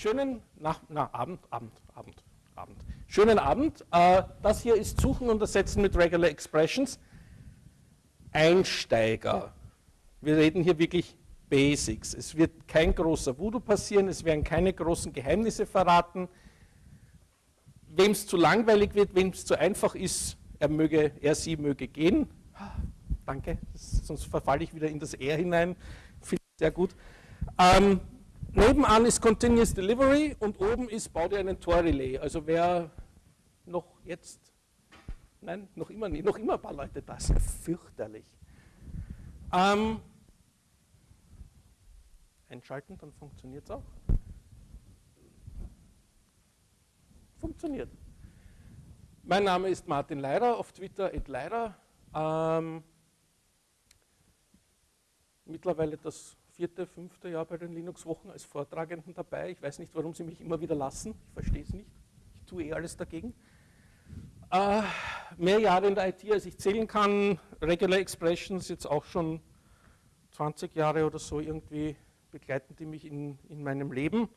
schönen Nach na, Abend, Abend, Abend, Abend. Schönen Abend. Äh, das hier ist Suchen und Ersetzen mit Regular Expressions. Einsteiger. Wir reden hier wirklich Basics. Es wird kein großer Voodoo passieren, es werden keine großen Geheimnisse verraten. Wem es zu langweilig wird, wem es zu einfach ist, er, möge, er, sie möge gehen. Danke, sonst verfalle ich wieder in das R hinein. Finde ich sehr gut. Ähm, nebenan ist Continuous Delivery und oben ist, bau dir einen Tor-Relay. Also wer noch jetzt, nein, noch immer nicht, noch immer ein paar Leute da, ist fürchterlich. Ähm, einschalten, dann funktioniert es auch. Funktioniert. Mein Name ist Martin Leider, auf Twitter Leider. Ähm, mittlerweile das vierte, fünfte Jahr bei den Linux-Wochen als Vortragenden dabei. Ich weiß nicht, warum Sie mich immer wieder lassen. Ich verstehe es nicht. Ich tue eh alles dagegen. Äh, mehr Jahre in der IT, als ich zählen kann. Regular Expressions jetzt auch schon 20 Jahre oder so irgendwie begleiten die mich in, in meinem Leben.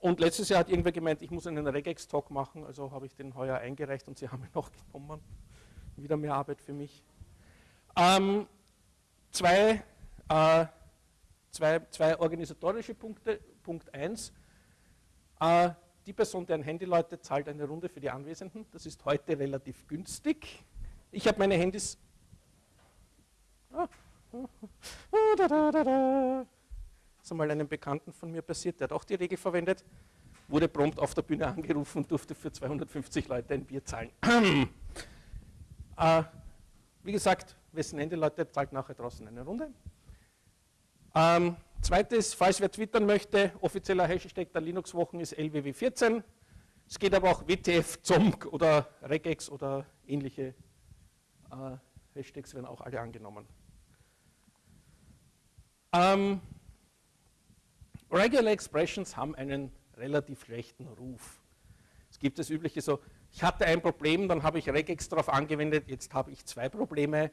Und letztes Jahr hat irgendwer gemeint, ich muss einen Regex-Talk machen, also habe ich den heuer eingereicht und sie haben ihn noch genommen. Wieder mehr Arbeit für mich. Ähm, zwei, äh, zwei, zwei organisatorische Punkte. Punkt 1. Äh, die Person, deren Handy läutet, zahlt eine Runde für die Anwesenden. Das ist heute relativ günstig. Ich habe meine Handys. Da, da, da, das ist einmal einem Bekannten von mir passiert, der hat auch die Regel verwendet, wurde prompt auf der Bühne angerufen und durfte für 250 Leute ein Bier zahlen. äh, wie gesagt, wessen Ende Leute zahlt nachher draußen eine Runde. Ähm, zweites, falls wer twittern möchte, offizieller Hashtag der Linux-Wochen ist LWW14. Es geht aber auch WTF, ZOMG oder Regex oder ähnliche äh, Hashtags werden auch alle angenommen. Ähm, Regular Expressions haben einen relativ schlechten Ruf. Es gibt das übliche so, ich hatte ein Problem, dann habe ich Regex darauf angewendet, jetzt habe ich zwei Probleme.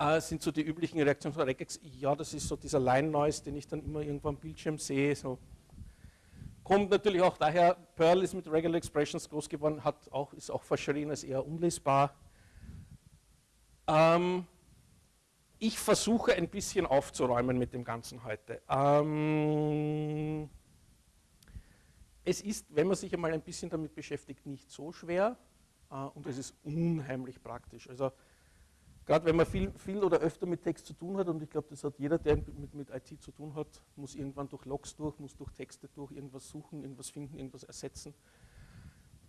Äh, sind so die üblichen Reaktionen von Regex, ja, das ist so dieser Line-Noise, den ich dann immer irgendwo am Bildschirm sehe. So. Kommt natürlich auch daher, Perl ist mit Regular Expressions groß geworden, hat auch, ist auch verschrien als eher unlesbar. Ähm, ich versuche ein bisschen aufzuräumen mit dem Ganzen heute. Ähm, es ist, wenn man sich einmal ein bisschen damit beschäftigt, nicht so schwer äh, und es ist unheimlich praktisch. Also gerade wenn man viel, viel oder öfter mit Text zu tun hat, und ich glaube, das hat jeder, der mit, mit IT zu tun hat, muss irgendwann durch Logs durch, muss durch Texte durch, irgendwas suchen, irgendwas finden, irgendwas ersetzen.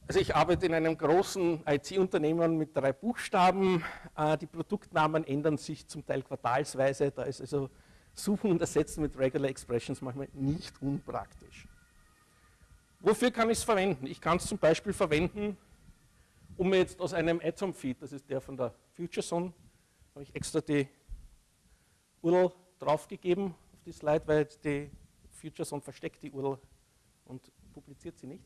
Also ich arbeite in einem großen IT-Unternehmen mit drei Buchstaben. Äh, die Produktnamen ändern sich zum Teil quartalsweise. Da ist also Suchen und Ersetzen mit Regular Expressions manchmal nicht unpraktisch. Wofür kann ich es verwenden? Ich kann es zum Beispiel verwenden, um mir jetzt aus einem Atom-Feed, das ist der von der FutureZone, habe ich extra die URL draufgegeben auf die Slide, weil die FutureZone versteckt die URL und publiziert sie nicht.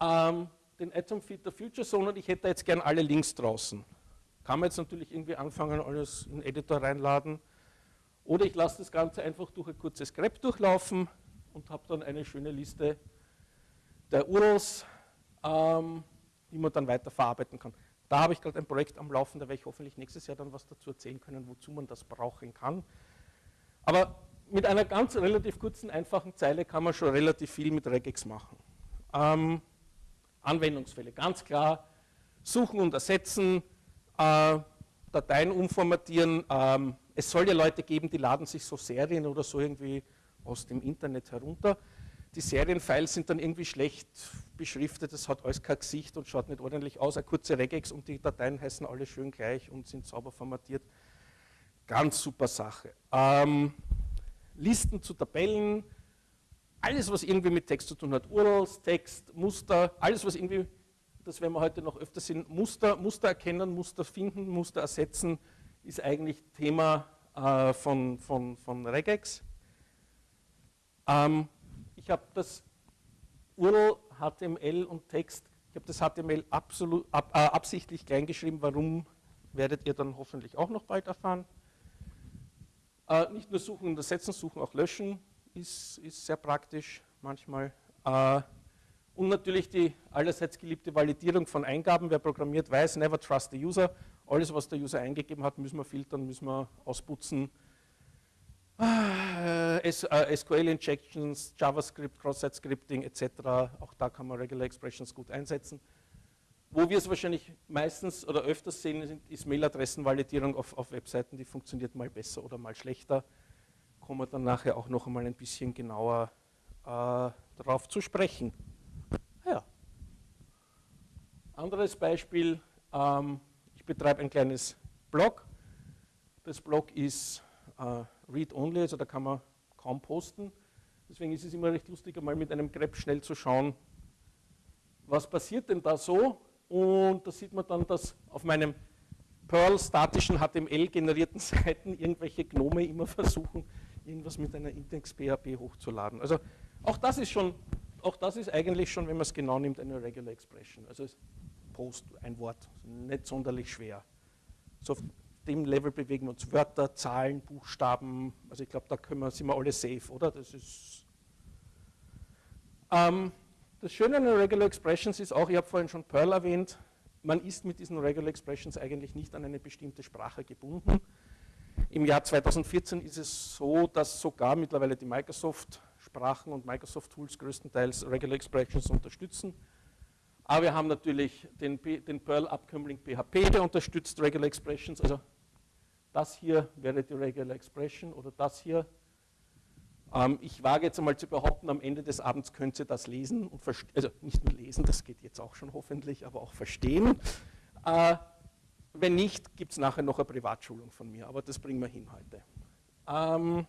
Ähm, den Atom Feed der Future Zone und ich hätte jetzt gern alle Links draußen. Kann man jetzt natürlich irgendwie anfangen, alles in den Editor reinladen. Oder ich lasse das Ganze einfach durch ein kurzes Grep durchlaufen und habe dann eine schöne Liste der URLs, ähm, die man dann weiter verarbeiten kann. Da habe ich gerade ein Projekt am Laufen, da werde ich hoffentlich nächstes Jahr dann was dazu erzählen können, wozu man das brauchen kann. Aber mit einer ganz relativ kurzen, einfachen Zeile kann man schon relativ viel mit Regex machen. Ähm, Anwendungsfälle. Ganz klar, suchen und ersetzen, äh, Dateien umformatieren. Ähm, es soll ja Leute geben, die laden sich so Serien oder so irgendwie aus dem Internet herunter. Die Serienfiles sind dann irgendwie schlecht beschriftet, das hat alles kein Gesicht und schaut nicht ordentlich aus. Eine kurze Regex und die Dateien heißen alle schön gleich und sind sauber formatiert. Ganz super Sache. Ähm, Listen zu Tabellen, alles, was irgendwie mit Text zu tun hat, URLs, Text, Muster, alles, was irgendwie, das werden wir heute noch öfter sehen, Muster, Muster erkennen, Muster finden, Muster ersetzen, ist eigentlich Thema äh, von, von, von Regex. Ähm, ich habe das URL, HTML und Text, ich habe das HTML absolut, ab, äh, absichtlich klein geschrieben, warum werdet ihr dann hoffentlich auch noch bald erfahren. Äh, nicht nur suchen und ersetzen, suchen auch löschen, ist, ist sehr praktisch manchmal. Äh, und natürlich die allerseits geliebte Validierung von Eingaben. Wer programmiert, weiß, never trust the user. Alles, was der User eingegeben hat, müssen wir filtern, müssen wir ausputzen. Äh, SQL-Injections, JavaScript, Cross-Site-Scripting etc. Auch da kann man Regular Expressions gut einsetzen. Wo wir es wahrscheinlich meistens oder öfters sehen, ist Mailadressenvalidierung auf, auf Webseiten, die funktioniert mal besser oder mal schlechter. Kommen wir dann nachher auch noch einmal ein bisschen genauer äh, darauf zu sprechen. Ja. Anderes Beispiel, ähm, ich betreibe ein kleines Blog. Das Blog ist äh, read-only, also da kann man kaum posten. Deswegen ist es immer recht lustig, einmal mit einem Grep schnell zu schauen, was passiert denn da so. Und da sieht man dann, dass auf meinem Perl-statischen HTML generierten Seiten irgendwelche Gnome immer versuchen, irgendwas mit einer Index-PHP hochzuladen. Also auch das ist schon, auch das ist eigentlich schon, wenn man es genau nimmt, eine Regular Expression. Also Post, ein Wort, nicht sonderlich schwer. So dem Level bewegen wir uns Wörter, Zahlen, Buchstaben. Also ich glaube, da können wir, sind wir alle safe, oder? Das ist ähm, das Schöne an den Regular Expressions ist auch, ich habe vorhin schon Perl erwähnt, man ist mit diesen Regular Expressions eigentlich nicht an eine bestimmte Sprache gebunden. Im Jahr 2014 ist es so, dass sogar mittlerweile die Microsoft-Sprachen und Microsoft-Tools größtenteils Regular Expressions unterstützen. Aber wir haben natürlich den, den Perl-Abkömmling PHP, der unterstützt Regular Expressions. Also das hier wäre die Regular Expression oder das hier ähm, ich wage jetzt einmal zu behaupten, am Ende des Abends könnt ihr das lesen und also nicht nur lesen, das geht jetzt auch schon hoffentlich, aber auch verstehen. Äh, wenn nicht, gibt es nachher noch eine Privatschulung von mir, aber das bringen wir hin heute. Ähm,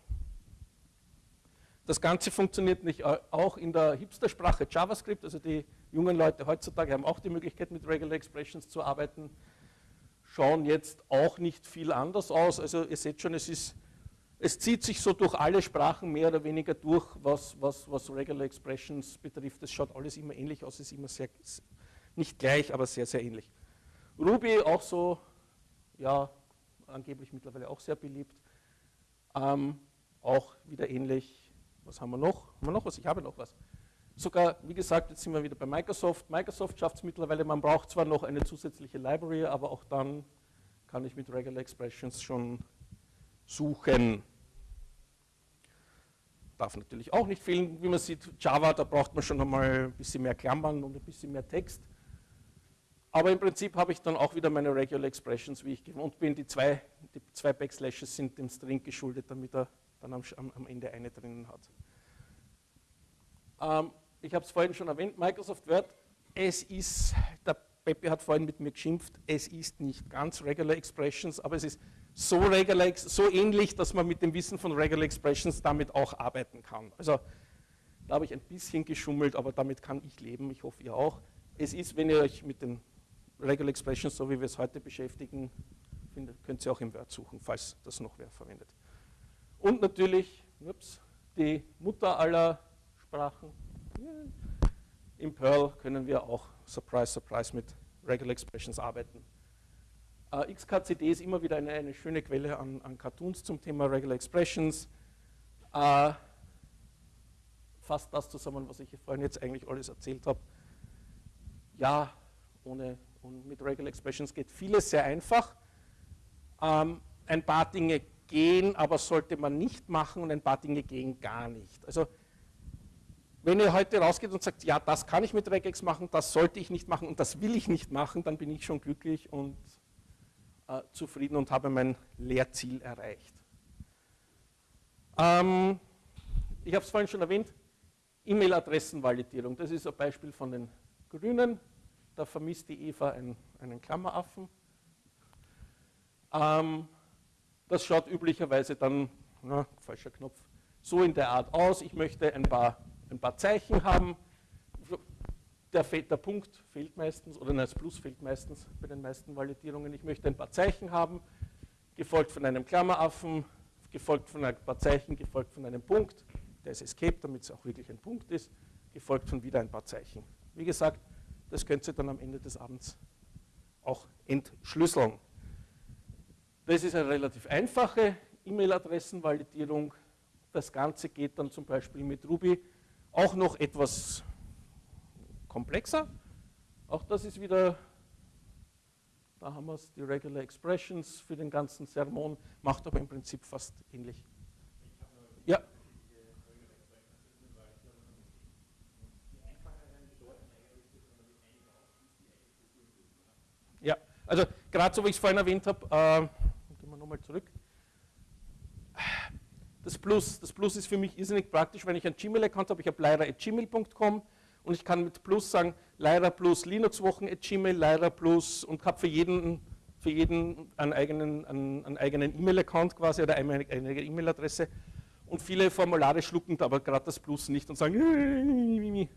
das Ganze funktioniert nicht auch in der Hipster-Sprache JavaScript, also die jungen Leute heutzutage haben auch die Möglichkeit mit Regular Expressions zu arbeiten, schauen jetzt auch nicht viel anders aus. Also ihr seht schon, es ist es zieht sich so durch alle Sprachen mehr oder weniger durch, was, was, was Regular Expressions betrifft. Es schaut alles immer ähnlich aus, ist immer sehr, nicht gleich, aber sehr, sehr ähnlich. Ruby auch so, ja, angeblich mittlerweile auch sehr beliebt. Ähm, auch wieder ähnlich. Was haben wir noch? Haben wir noch was? Ich habe noch was. Sogar, wie gesagt, jetzt sind wir wieder bei Microsoft. Microsoft schafft es mittlerweile, man braucht zwar noch eine zusätzliche Library, aber auch dann kann ich mit Regular Expressions schon suchen. Darf natürlich auch nicht fehlen, wie man sieht, Java, da braucht man schon einmal ein bisschen mehr Klammern und ein bisschen mehr Text. Aber im Prinzip habe ich dann auch wieder meine Regular Expressions, wie ich gewohnt bin. Die zwei, die zwei Backslashes sind dem String geschuldet, damit er dann am, am Ende eine drinnen hat. Ähm, ich habe es vorhin schon erwähnt, Microsoft Word, es ist, der Pepe hat vorhin mit mir geschimpft, es ist nicht ganz Regular Expressions, aber es ist so, regular, so ähnlich, dass man mit dem Wissen von Regular Expressions damit auch arbeiten kann. Also da habe ich ein bisschen geschummelt, aber damit kann ich leben, ich hoffe ihr auch. Es ist, wenn ihr euch mit den Regular Expressions, so wie wir es heute beschäftigen, findet, könnt ihr auch im Word suchen, falls das noch wer verwendet. Und natürlich, ups, die Mutter aller Sprachen. Im Perl können wir auch, surprise, surprise, mit Regular Expressions arbeiten. Äh, XKCD ist immer wieder eine, eine schöne Quelle an, an, Cartoons zum Thema Regular Expressions. Äh, fasst das zusammen, was ich vorhin jetzt eigentlich alles erzählt habe. Ja, ohne, und mit Regular Expressions geht vieles sehr einfach. Ähm, ein paar Dinge gehen, aber sollte man nicht machen und ein paar Dinge gehen gar nicht. Also wenn ihr heute rausgeht und sagt, ja, das kann ich mit Regex machen, das sollte ich nicht machen und das will ich nicht machen, dann bin ich schon glücklich und äh, zufrieden und habe mein Lehrziel erreicht. Ähm, ich habe es vorhin schon erwähnt, E-Mail-Adressenvalidierung. Das ist ein Beispiel von den Grünen. Da vermisst die Eva einen, einen Klammeraffen. Ähm, das schaut üblicherweise dann, na, falscher Knopf, so in der Art aus. Ich möchte ein paar, ein paar Zeichen haben der, der, Punkt fehlt meistens, oder das Plus fehlt meistens bei den meisten Validierungen. Ich möchte ein paar Zeichen haben, gefolgt von einem Klammeraffen, gefolgt von ein paar Zeichen, gefolgt von einem Punkt. Der ist Escape, damit es auch wirklich ein Punkt ist, gefolgt von wieder ein paar Zeichen. Wie gesagt, das könnt ihr dann am Ende des Abends auch entschlüsseln. Das ist eine relativ einfache E-Mail-Adressenvalidierung. Das Ganze geht dann zum Beispiel mit Ruby auch noch etwas komplexer. Auch das ist wieder, da haben wir es, die Regular Expressions für den ganzen Sermon, macht aber im Prinzip fast ähnlich. Ja. Ja, also gerade so wie ich es vorhin erwähnt habe, äh, gehen wir nochmal zurück. Das Plus, das Plus ist für mich irrsinnig praktisch, wenn ich einen Gmail-Account habe, ich habe leira.gmail.com und ich kann mit Plus sagen, Leira plus Linux-Wochen.gmail, Leira plus und habe für jeden, für jeden einen eigenen, einen, einen eigenen E-Mail-Account quasi oder eine, eine E-Mail-Adresse. Und viele Formulare schlucken aber gerade das Plus nicht und sagen,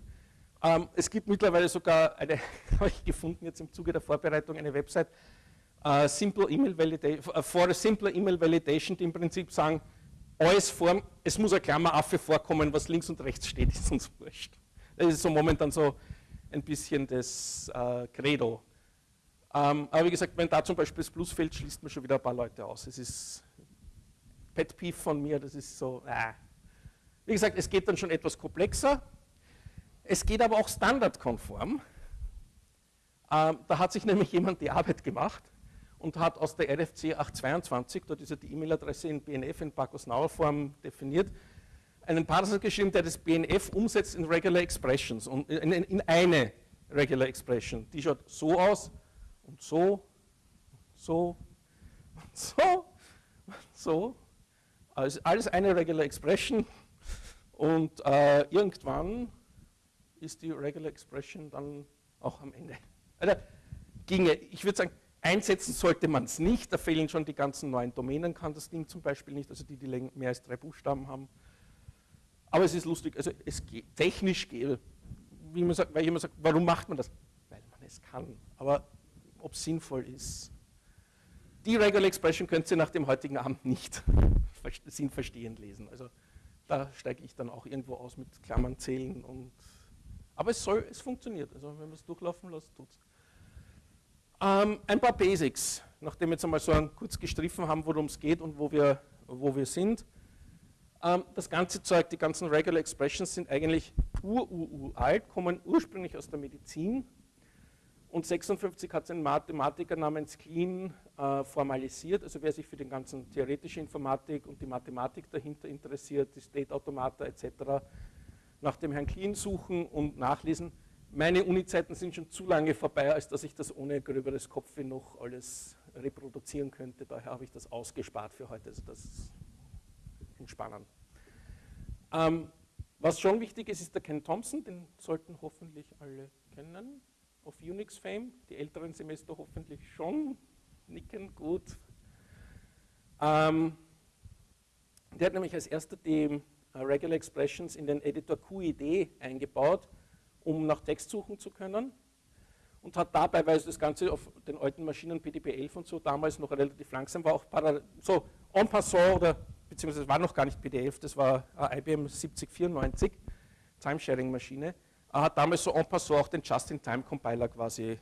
ähm, es gibt mittlerweile sogar eine, habe ich gefunden jetzt im Zuge der Vorbereitung, eine Website, uh, Simple Email Validation, uh, for a Simple Email Validation, die im Prinzip sagen, alles Form, es muss ein Klammeraffe vorkommen, was links und rechts steht, ist uns wurscht. Das ist so momentan so ein bisschen das äh, Credo. Ähm, aber wie gesagt, wenn da zum Beispiel das Plus fällt, schließt man schon wieder ein paar Leute aus. Es ist Pet Peeve von mir, das ist so, äh. Wie gesagt, es geht dann schon etwas komplexer. Es geht aber auch standardkonform. Ähm, da hat sich nämlich jemand die Arbeit gemacht und hat aus der RFC 822, dort ist ja die E-Mail-Adresse in BNF in Bacchus-Nauer-Form definiert, einen Parser geschrieben, der das BNF umsetzt in Regular Expressions und in, in, eine Regular Expression. Die schaut so aus und so, so, und so, und so. Also alles eine Regular Expression und äh, irgendwann ist die Regular Expression dann auch am Ende. Also ginge, ich würde sagen, Einsetzen sollte man es nicht, da fehlen schon die ganzen neuen Domänen, kann das Ding zum Beispiel nicht, also die, die mehr als drei Buchstaben haben. Aber es ist lustig, also es geht, technisch geht, wie man sagt, weil immer sage, warum macht man das? Weil man es kann. Aber ob es sinnvoll ist. Die Regular Expression könnt ihr nach dem heutigen Abend nicht sinnverstehend lesen. Also da steige ich dann auch irgendwo aus mit Klammern zählen. Und, aber es soll, es funktioniert. Also wenn man es durchlaufen lässt, tut es. Ähm, ein paar Basics, nachdem wir jetzt einmal so kurz gestriffen haben, worum es geht und wo wir, wo wir sind. Ähm, das ganze Zeug, die ganzen Regular Expressions sind eigentlich ur-ur-alt, kommen ursprünglich aus der Medizin. Und 56 hat es ein Mathematiker namens Klein äh, formalisiert. Also wer sich für die ganzen theoretische Informatik und die Mathematik dahinter interessiert, die State Automata etc., nach dem Herrn Klein suchen und nachlesen meine Uni-Zeiten sind schon zu lange vorbei, als dass ich das ohne gröberes Kopfweh noch alles reproduzieren könnte. Daher habe ich das ausgespart für heute. Also das ist entspannend. Ähm, was schon wichtig ist, ist der Ken Thompson, den sollten hoffentlich alle kennen, auf Unix Fame, die älteren Semester hoffentlich schon, nicken, gut. Ähm, der hat nämlich als erster die uh, Regular Expressions in den Editor QED eingebaut um nach Text suchen zu können und hat dabei, weil das Ganze auf den alten Maschinen PDP-11 und so damals noch relativ langsam war, auch so en passant oder beziehungsweise war noch gar nicht PDF, das war IBM 7094, Timesharing-Maschine, hat damals so en passant auch den Just-in-Time-Compiler quasi, äh,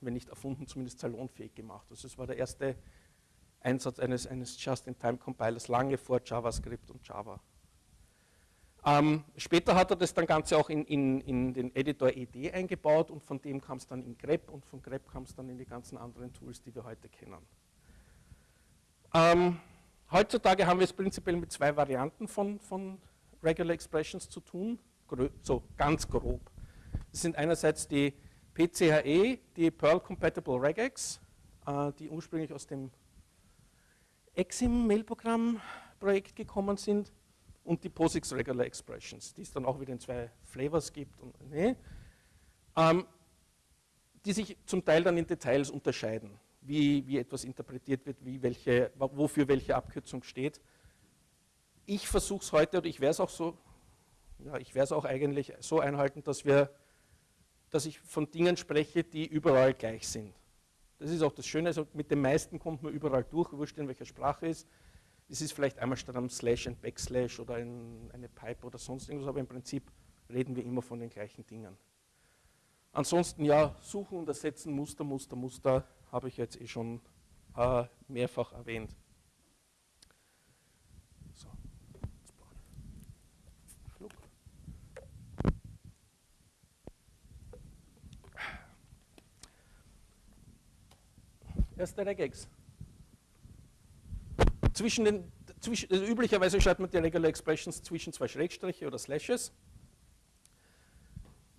wenn nicht erfunden, zumindest salonfähig gemacht. Also es war der erste Einsatz eines, eines Just-in-Time-Compilers lange vor JavaScript und Java. Ähm, später hat er das dann Ganze auch in, in, in, den Editor ED eingebaut und von dem kam es dann in grep und von grep kam es dann in die ganzen anderen Tools, die wir heute kennen. Ähm, heutzutage haben wir es prinzipiell mit zwei Varianten von, von Regular Expressions zu tun, so ganz grob. Das sind einerseits die PCHE, die Perl Compatible Regex, äh, die ursprünglich aus dem Exim-Mailprogramm-Projekt gekommen sind und die POSIX Regular Expressions, die es dann auch wieder in zwei Flavors gibt, und, nee, ähm, die sich zum Teil dann in Details unterscheiden, wie, wie etwas interpretiert wird, wie welche, wofür welche Abkürzung steht. Ich versuche es heute, oder ich werde es auch so, ja, ich werde es auch eigentlich so einhalten, dass wir, dass ich von Dingen spreche, die überall gleich sind. Das ist auch das Schöne, also mit den meisten kommt man überall durch, wurscht in welcher Sprache ist. Es ist vielleicht einmal statt einem Slash ein Backslash oder ein, eine Pipe oder sonst irgendwas, aber im Prinzip reden wir immer von den gleichen Dingen. Ansonsten ja, suchen und ersetzen, Muster, Muster, Muster, habe ich jetzt eh schon äh, mehrfach erwähnt. So. Flug. Erste Regex. Zwischen den, zwischen, also üblicherweise schreibt man die Regular Expressions zwischen zwei Schrägstriche oder Slashes.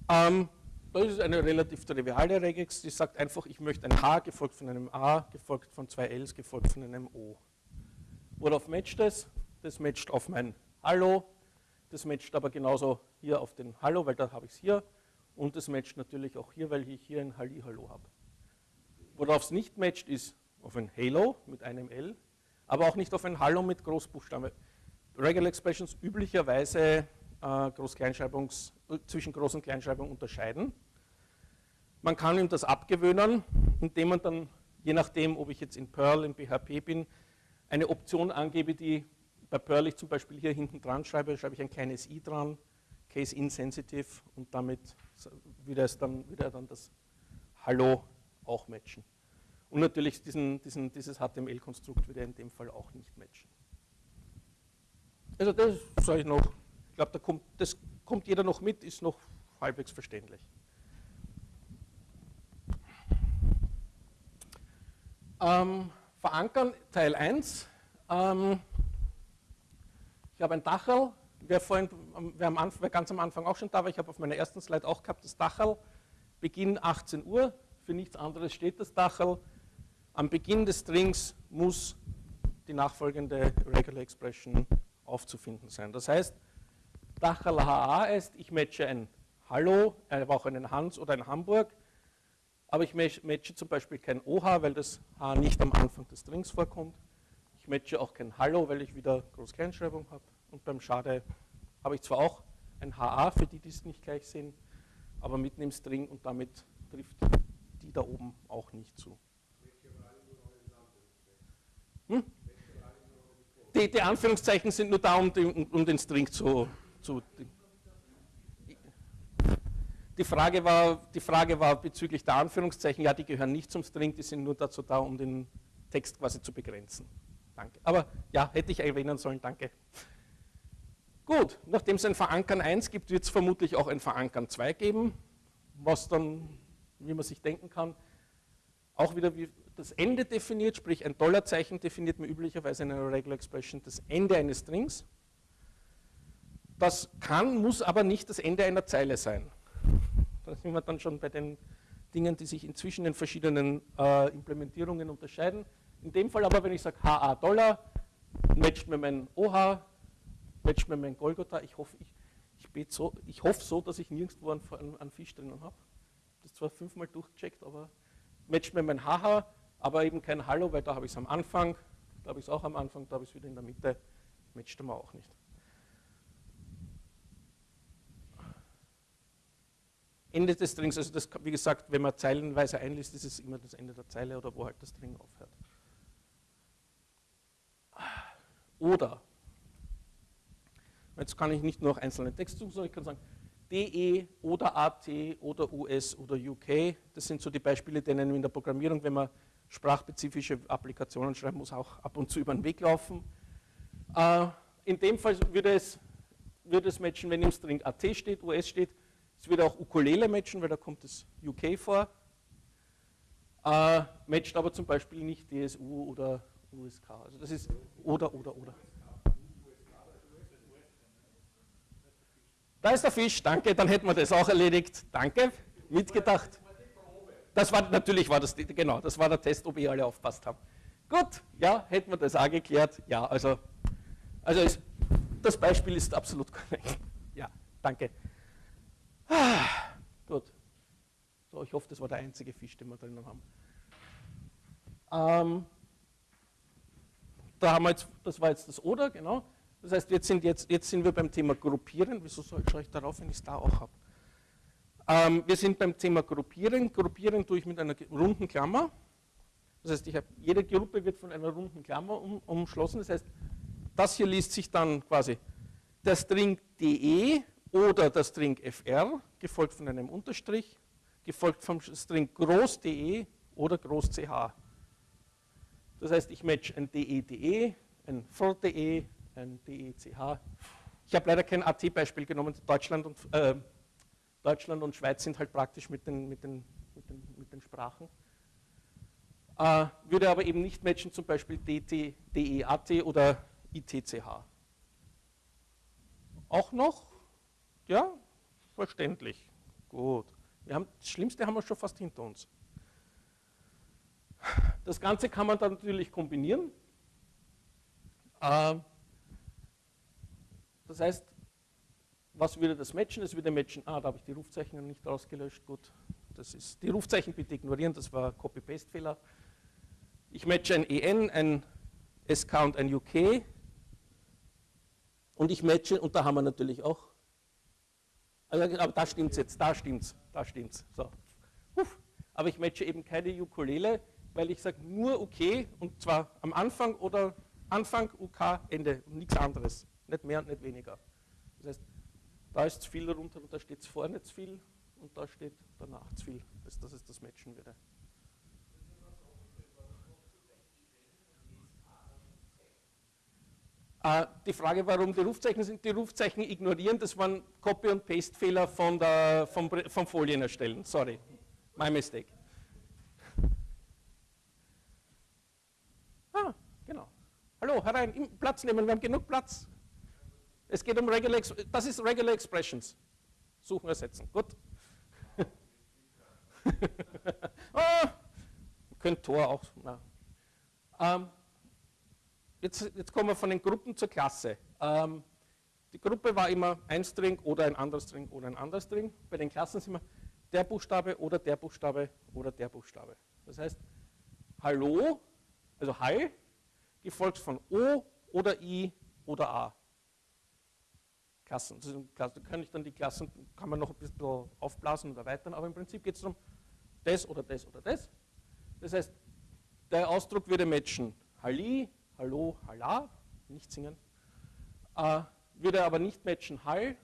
Ähm, das ist eine relativ triviale Regex, die sagt einfach, ich möchte ein H gefolgt von einem A, gefolgt von zwei Ls, gefolgt von einem O. Worauf matcht das? Das matcht auf mein Hallo, das matcht aber genauso hier auf den Hallo, weil da habe ich es hier. Und das matcht natürlich auch hier, weil ich hier ein Halli-Hallo habe. Worauf es nicht matcht, ist auf ein Halo mit einem L, aber auch nicht auf ein Hallo mit Großbuchstabe. Regular Expressions üblicherweise äh, Groß zwischen Groß- und Kleinschreibung unterscheiden. Man kann ihm das abgewöhnen, indem man dann, je nachdem, ob ich jetzt in Perl, in PHP bin, eine Option angebe, die bei Perl ich zum Beispiel hier hinten dran schreibe, schreibe ich ein kleines i dran, case insensitive und damit würde er dann das Hallo auch matchen. Und natürlich diesen, diesen, dieses HTML-Konstrukt würde er in dem Fall auch nicht matchen. Also das sage ich noch, ich glaube, da kommt, das kommt jeder noch mit, ist noch halbwegs verständlich. Ähm, verankern, Teil 1. Ähm, ich habe ein Dachel, wer, vorhin, wer, am Anfang, wer ganz am Anfang auch schon da war, ich habe auf meiner ersten Slide auch gehabt, das Dachel, Beginn 18 Uhr, für nichts anderes steht das Dachel. Am Beginn des Strings muss die nachfolgende Regular Expression aufzufinden sein. Das heißt, Dachel HA ist, ich matche ein Hallo, aber auch einen Hans oder ein Hamburg, aber ich matche zum Beispiel kein OH, weil das H nicht am Anfang des Strings vorkommt. Ich matche auch kein Hallo, weil ich wieder Groß-Kleinschreibung habe. Und beim Schade habe ich zwar auch ein HA, für die, die es nicht gleich sehen, aber mitten im String und damit trifft die da oben auch nicht zu. Hm? Die, die, Anführungszeichen sind nur da, um den, um den String zu, zu die Frage, war, die Frage war bezüglich der Anführungszeichen, ja, die gehören nicht zum String, die sind nur dazu da, um den Text quasi zu begrenzen. Danke. Aber ja, hätte ich erwähnen sollen, danke. Gut, nachdem es ein Verankern 1 gibt, wird es vermutlich auch ein Verankern 2 geben, was dann, wie man sich denken kann, auch wieder wie das Ende definiert, sprich ein Dollarzeichen definiert man üblicherweise in einer Regular Expression das Ende eines Strings. Das kann, muss aber nicht das Ende einer Zeile sein. Da sind wir dann schon bei den Dingen, die sich inzwischen in verschiedenen äh, Implementierungen unterscheiden. In dem Fall aber, wenn ich sage HA Dollar, matcht mir mein OH, matcht mir mein Golgotha. Ich hoffe, ich, ich, so, ich hoffe so, dass ich nirgendwo einen, einen Fisch drinnen habe. Das zwar fünfmal durchgecheckt, aber matcht mir mein HH, aber eben kein Hallo, weil da habe ich es am Anfang, da habe ich es auch am Anfang, da habe ich es wieder in der Mitte, matcht mir auch nicht. Ende des Strings, also das, wie gesagt, wenn man zeilenweise einliest, ist es immer das Ende der Zeile oder wo halt das String aufhört. Oder, jetzt kann ich nicht nur noch einzelne Texte suchen, sondern ich kann sagen, DE oder AT oder US oder UK, das sind so die Beispiele, denen in der Programmierung, wenn man sprachspezifische Applikationen schreiben muss, auch ab und zu über den Weg laufen. Äh, in dem Fall würde es, würde es matchen, wenn im String AT steht, US steht, es würde auch Ukulele matchen, weil da kommt das UK vor. Äh, matcht aber zum Beispiel nicht DSU oder USK. Also das ist oder, oder, oder. Da ist der Fisch, danke, dann hätten wir das auch erledigt. Danke, mitgedacht. Das war, natürlich war das, genau, das war der Test, ob ihr alle aufpasst habt. Gut, ja, hätten wir das auch geklärt. Ja, also, also ist, das Beispiel ist absolut korrekt. Ja, danke. Ah, gut. So, ich hoffe, das war der einzige Fisch, den wir drinnen haben. Ähm, da haben wir jetzt, das war jetzt das Oder, genau. Das heißt, jetzt sind, jetzt, jetzt sind wir beim Thema Gruppieren. Wieso schaue ich darauf, wenn ich es da auch habe? Ähm, wir sind beim Thema Gruppieren. Gruppieren tue ich mit einer runden Klammer. Das heißt, hab, jede Gruppe wird von einer runden Klammer um, umschlossen. Das heißt, das hier liest sich dann quasi der String de oder der String fr, gefolgt von einem Unterstrich, gefolgt vom String groß de oder groß ch. Das heißt, ich match ein de-de, ein for-de, ein de-ch. Ich habe leider kein AT-Beispiel genommen. Deutschland und, äh, Deutschland und Schweiz sind halt praktisch mit den, mit den, mit den, mit den Sprachen. Äh, würde aber eben nicht matchen, zum Beispiel DT, DEAT oder ITCH. Auch noch? Ja, verständlich. Gut. Wir haben, das Schlimmste haben wir schon fast hinter uns. Das Ganze kann man dann natürlich kombinieren. Äh, das heißt, was würde das matchen? Es würde matchen, ah, da habe ich die Rufzeichen nicht ausgelöscht, gut. Das ist, die Rufzeichen bitte ignorieren, das war Copy-Paste-Fehler. Ich matche ein EN, ein SK und ein UK. Und ich matche, und da haben wir natürlich auch, also, aber da stimmt es jetzt, da stimmt es, da stimmt es. So. Aber ich matche eben keine Ukulele, weil ich sage nur UK und zwar am Anfang oder Anfang, UK, Ende und nichts anderes. Nicht mehr und nicht weniger. Das heißt, da ist zu viel darunter und da steht vorne zu viel und da steht danach zu viel, dass, dass es das matchen würde. Äh, die Frage, warum die Rufzeichen sind, die Rufzeichen ignorieren, das waren Copy- und Paste-Fehler von der, vom, vom Folien erstellen. Sorry, my mistake. Ah, genau. Hallo, herein, Platz nehmen, wir haben genug Platz. Es geht um Regular, das ist Regular Expressions. Suchen, ersetzen. Gut. oh, könnt Tor auch. Ähm, jetzt, jetzt kommen wir von den Gruppen zur Klasse. Ähm, die Gruppe war immer ein String oder ein anderer String oder ein anderer String. Bei den Klassen sind wir der Buchstabe oder der Buchstabe oder der Buchstabe. Das heißt, Hallo, also Hi, gefolgt von O oder I oder A. Klassen. Da kann ich dann die Klassen, kann man noch ein bisschen aufblasen und erweitern, aber im Prinzip geht es darum, das oder das oder das. Das heißt, der Ausdruck würde matchen Halli, Hallo, Halla, nicht singen. Äh, würde aber nicht matchen Hall,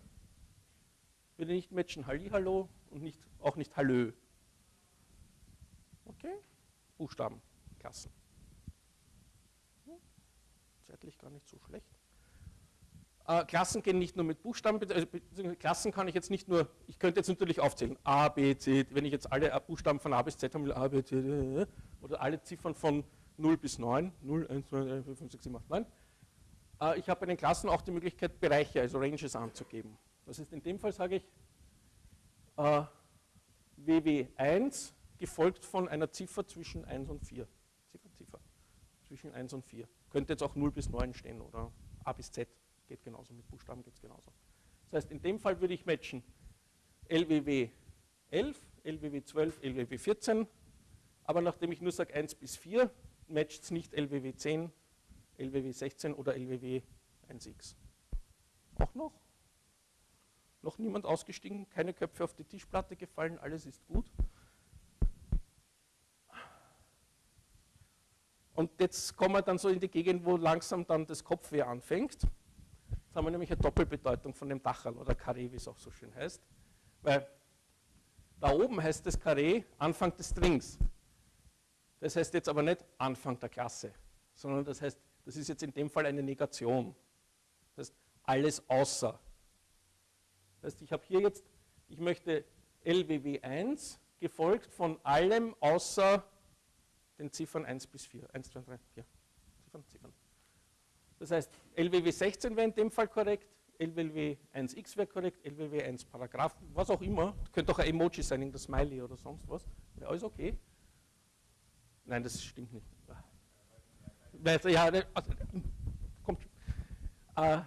würde nicht matchen Halli, Hallo und nicht, auch nicht Hallö. Okay? Buchstaben, Klassen. Hm, zeitlich gar nicht so schlecht. Äh, Klassen gehen nicht nur mit Buchstaben, also Klassen kann ich jetzt nicht nur, ich könnte jetzt natürlich aufzählen, A, B, C, wenn ich jetzt alle Buchstaben von A bis Z haben will, A, B, C, D, oder alle Ziffern von 0 bis 9, 0, 1, 2, 3, 4, 5, 6, 7, 8, 9. Äh, ich habe bei den Klassen auch die Möglichkeit, Bereiche, also Ranges anzugeben. Das heißt, in dem Fall sage ich äh, WW1 gefolgt von einer Ziffer zwischen 1 und 4. Ziffer, Ziffer. Zwischen 1 und 4. Könnte jetzt auch 0 bis 9 stehen oder A bis Z. Geht genauso, mit Buchstaben geht es genauso. Das heißt, in dem Fall würde ich matchen LWW 11, LWW 12, LWW 14, aber nachdem ich nur sage 1 bis 4, matcht es nicht LWW 10, LWW 16 oder LWW 1x. Auch noch? Noch niemand ausgestiegen, keine Köpfe auf die Tischplatte gefallen, alles ist gut. Und jetzt kommen wir dann so in die Gegend, wo langsam dann das Kopfweh anfängt. Jetzt haben wir nämlich eine Doppelbedeutung von dem Dachal oder Karree, wie es auch so schön heißt. Weil da oben heißt das Karree Anfang des Strings. Das heißt jetzt aber nicht Anfang der Klasse, sondern das heißt, das ist jetzt in dem Fall eine Negation. Das heißt, alles außer. Das heißt, ich habe hier jetzt, ich möchte LWW1 gefolgt von allem außer den Ziffern 1 bis 4. 1, 2, 3, 4. Ziffern, Ziffern. Das heißt, LWW 16 wäre in dem Fall korrekt, LWW 1x wäre korrekt, LWW 1 Paragraph, was auch immer. Könnte auch ein Emoji sein, irgendein Smiley oder sonst was. Wäre alles okay. Nein, das stimmt nicht. Ja, also, kommt. Äh,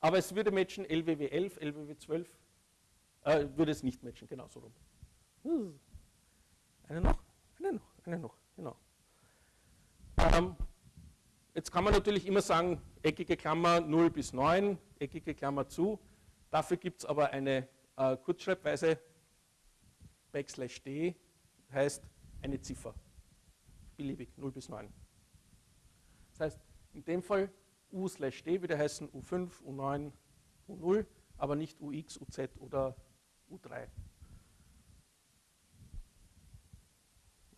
aber es würde matchen LWW 11, LWW 12. Äh, würde es nicht matchen, genau so rum. Eine noch, eine noch, eine noch, genau. Ähm, Jetzt kann man natürlich immer sagen, eckige Klammer 0 bis 9, eckige Klammer zu. Dafür gibt es aber eine äh, Kurzschreibweise, Backslash D, heißt eine Ziffer, beliebig 0 bis 9. Das heißt, in dem Fall U slash D würde heißen U5, U9, U0, aber nicht UX, UZ oder U3.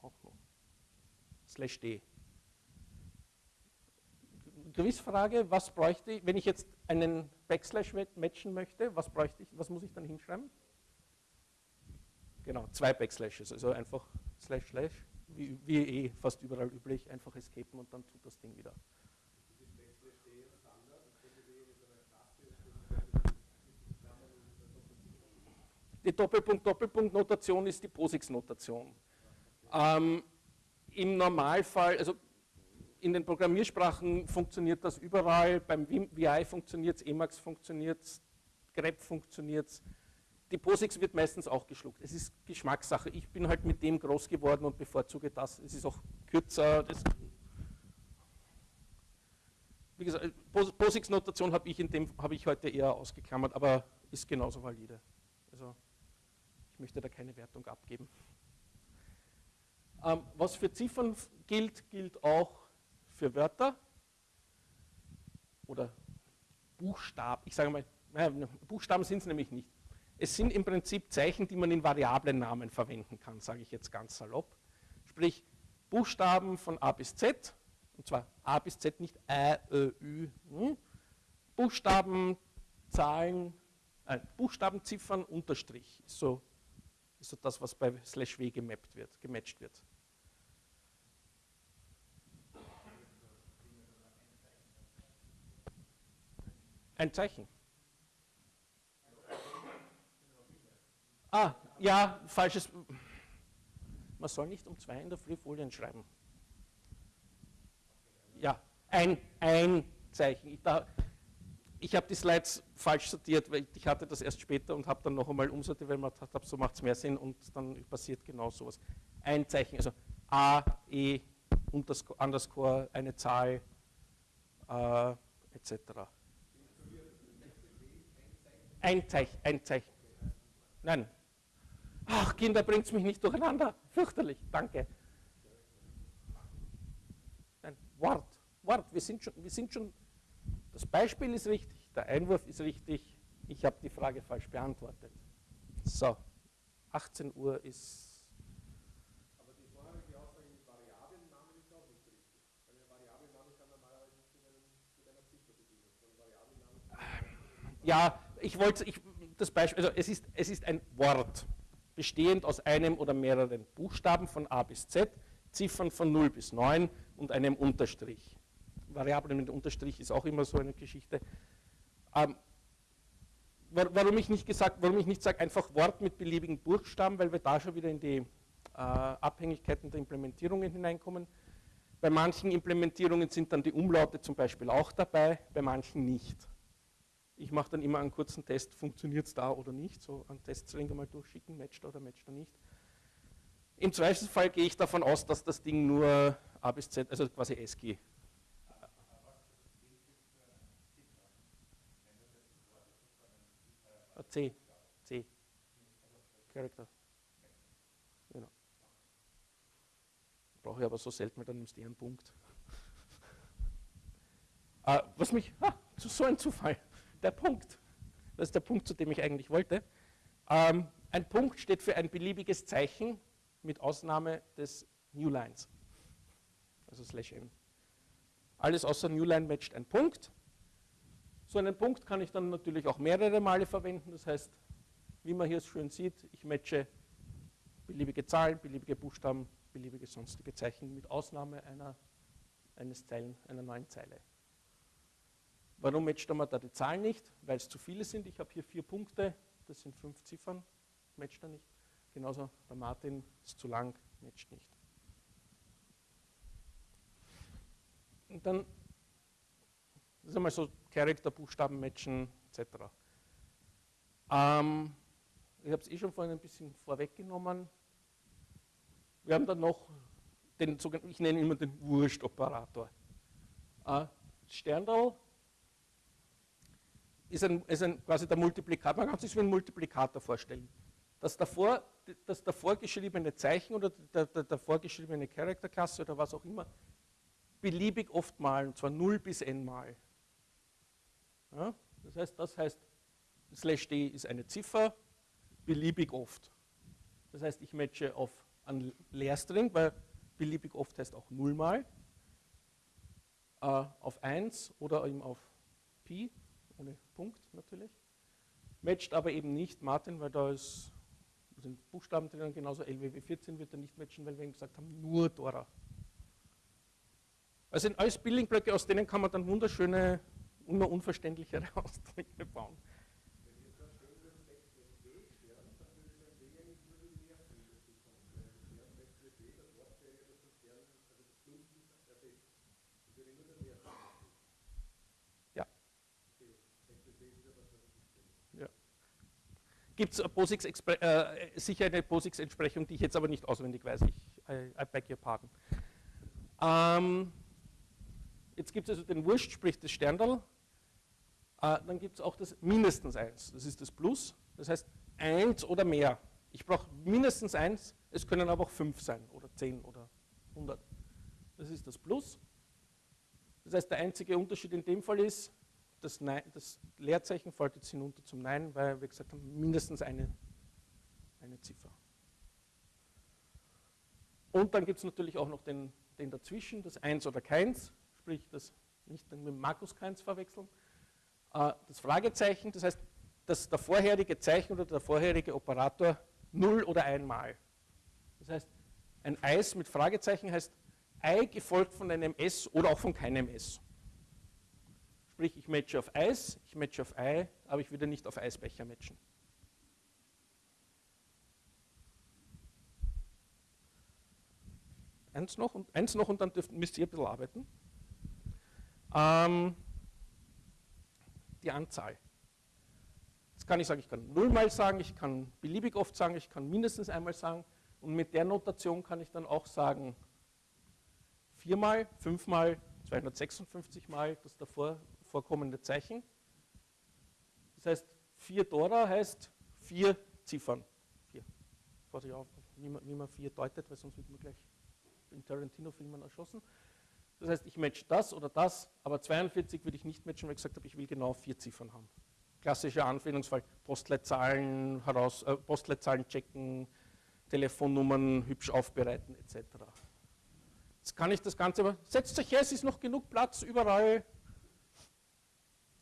Auch noch. Slash D. Quizfrage, was bräuchte ich, wenn ich jetzt einen Backslash matchen möchte, was bräuchte ich, was muss ich dann hinschreiben? Genau, zwei Backslashes, also einfach Slash Slash wie, wie eh fast überall üblich, einfach escapen und dann tut das Ding wieder. Die Doppelpunkt-Doppelpunkt-Notation ist die POSIX-Notation. Ähm, Im Normalfall, also in den Programmiersprachen funktioniert das überall, beim VI funktioniert es, Emacs funktioniert es, grep funktioniert es. Die POSIX wird meistens auch geschluckt. Es ist Geschmackssache. Ich bin halt mit dem groß geworden und bevorzuge das. Es ist auch kürzer. wie gesagt, POSIX-Notation habe ich, hab ich heute eher ausgeklammert, aber ist genauso valide. Also ich möchte da keine Wertung abgeben. Ähm, was für Ziffern gilt, gilt auch für Wörter oder Buchstaben. Ich sage mal, Buchstaben sind es nämlich nicht. Es sind im Prinzip Zeichen, die man in Variablennamen verwenden kann, sage ich jetzt ganz salopp. Sprich, Buchstaben von A bis Z, und zwar A bis Z, nicht Ä, Ö, Ü. Hm? Buchstaben, Zahlen, äh, Buchstaben, Ziffern, Unterstrich. Ist so, ist so das, was bei slash w gemappt wird, gematcht wird. Ein Zeichen. Ah, ja, falsches. Man soll nicht um zwei in der Früh Folien schreiben. Ja, ein, ein Zeichen. Ich, ich habe die Slides falsch sortiert, weil ich hatte das erst später und habe dann noch einmal umsortiert, weil man gedacht habe, so macht es mehr Sinn und dann passiert genau sowas. Ein Zeichen, also A, E, Underscore, eine Zahl, äh, etc. Ein Zeichen, ein Zeichen. Nein. Ach, Kinder, bringt es mich nicht durcheinander. Fürchterlich, danke. Nein, Wort, Wort. Wir sind, schon, wir sind schon, das Beispiel ist richtig, der Einwurf ist richtig. Ich habe die Frage falsch beantwortet. So, 18 Uhr ist ja, ich wollte, ich, das Beispiel, also es ist, es ist ein Wort, bestehend aus einem oder mehreren Buchstaben von A bis Z, Ziffern von 0 bis 9 und einem Unterstrich. Variablen mit Unterstrich ist auch immer so eine Geschichte. Ähm, warum ich nicht gesagt, warum ich nicht sage, einfach Wort mit beliebigen Buchstaben, weil wir da schon wieder in die äh, Abhängigkeiten der Implementierungen hineinkommen. Bei manchen Implementierungen sind dann die Umlaute zum Beispiel auch dabei, bei manchen nicht. Ich mache dann immer einen kurzen Test, funktioniert es da oder nicht, so einen Teststring einmal durchschicken, matcht oder matcht er nicht. Im Zweifelsfall gehe ich davon aus, dass das Ding nur A bis Z, also quasi SG. C, C, Character. Genau. Brauche ich aber so selten, weil dann nimmst du einen Punkt. äh, was mich, ah, so ein Zufall der Punkt. Das ist der Punkt, zu dem ich eigentlich wollte. Ähm, ein Punkt steht für ein beliebiges Zeichen mit Ausnahme des Newlines, also slash n. Alles außer Newline matcht ein Punkt. So einen Punkt kann ich dann natürlich auch mehrere Male verwenden. Das heißt, wie man hier schön sieht, ich matche beliebige Zahlen, beliebige Buchstaben, beliebige sonstige Zeichen mit Ausnahme einer, eines Zeilen, einer neuen Zeile. Warum matcht man da die Zahlen nicht? Weil es zu viele sind. Ich habe hier vier Punkte, das sind fünf Ziffern, matcht er nicht. Genauso bei Martin ist zu lang, matcht nicht. Und dann, das ist einmal so Charakter, Buchstaben matchen etc. Ähm, ich habe es eh schon vorhin ein bisschen vorweggenommen. Wir haben dann noch den, ich nenne immer den Wurst-Operator. Äh, Sterndal ist, ein, ist ein, quasi der Multiplikator, man kann sich wie ein Multiplikator vorstellen. Das davor, das davor geschriebene Zeichen oder der, der, der vorgeschriebene Charakterklasse oder was auch immer, beliebig oft malen, und zwar 0 bis n mal. Ja, das heißt, das heißt, slash d ist eine Ziffer, beliebig oft. Das heißt, ich matche auf einen Leerstring, weil beliebig oft heißt auch 0 mal, äh, auf 1 oder eben auf Pi ohne Punkt natürlich. Matcht aber eben nicht Martin, weil da ist sind Buchstaben drinnen, genauso LWW 14 wird er nicht matchen, weil wir ihm gesagt haben, nur Dora. Also sind alles Building-Blöcke, aus denen kann man dann wunderschöne, immer unverständlichere Ausdrücke bauen. Gibt es äh, sicher eine POSIX-Entsprechung, die ich jetzt aber nicht auswendig weiß. Ich, I, I beg your pardon. Ähm, jetzt gibt es also den Wurscht, sprich das Sterndal. Äh, dann gibt es auch das mindestens 1, das ist das Plus. Das heißt 1 oder mehr. Ich brauche mindestens 1, es können aber auch 5 sein oder 10 oder 100. Das ist das Plus. Das heißt, der einzige Unterschied in dem Fall ist, das, Nein, das Leerzeichen fällt jetzt hinunter zum Nein, weil wir gesagt haben, mindestens eine, eine Ziffer. Und dann gibt es natürlich auch noch den, den dazwischen, das Eins oder Keins, sprich das nicht mit Markus Keins verwechseln. Äh, das Fragezeichen, das heißt, dass der vorherige Zeichen oder der vorherige Operator null oder einmal. Das heißt, ein Eis mit Fragezeichen heißt Ei gefolgt von einem S oder auch von keinem S. Sprich, ich matche auf Eis, ich matche auf Ei, aber ich würde nicht auf Eisbecher matchen. Eins noch und, eins noch und dann dürft, müsst ihr ein bisschen arbeiten. Ähm, die Anzahl. Jetzt kann ich sagen, ich kann nullmal sagen, ich kann beliebig oft sagen, ich kann mindestens einmal sagen. Und mit der Notation kann ich dann auch sagen, viermal, fünfmal, 256 Mal das davor vorkommende Zeichen. Das heißt, 4 Dora heißt vier Ziffern. Vier. Pass ich man, wie man vier deutet, weil sonst wird man gleich in Tarantino-Filmen erschossen. Das heißt, ich match das oder das, aber 42 würde ich nicht matchen, weil ich gesagt habe, ich will genau vier Ziffern haben. Klassischer Anwendungsfall, Postleitzahlen, heraus, äh, Postleitzahlen checken, Telefonnummern hübsch aufbereiten etc. Jetzt kann ich das Ganze aber, setzt euch her, es ist noch genug Platz überall,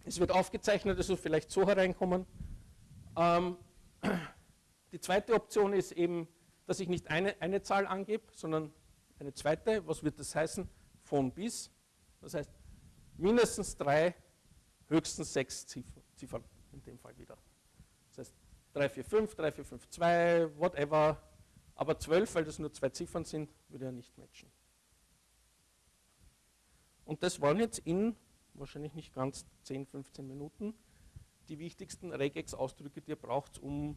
es wird aufgezeichnet, also vielleicht so hereinkommen. Ähm, die zweite Option ist eben, dass ich nicht eine, eine Zahl angebe, sondern eine zweite. Was wird das heißen? Von bis. Das heißt, mindestens drei, höchstens sechs Ziffern in dem Fall wieder. Das heißt, 3, 4, 5, 3, 4, 5, 2, whatever. Aber 12, weil das nur zwei Ziffern sind, würde er nicht matchen. Und das waren jetzt in wahrscheinlich nicht ganz 10, 15 Minuten, die wichtigsten Regex-Ausdrücke, die ihr braucht, um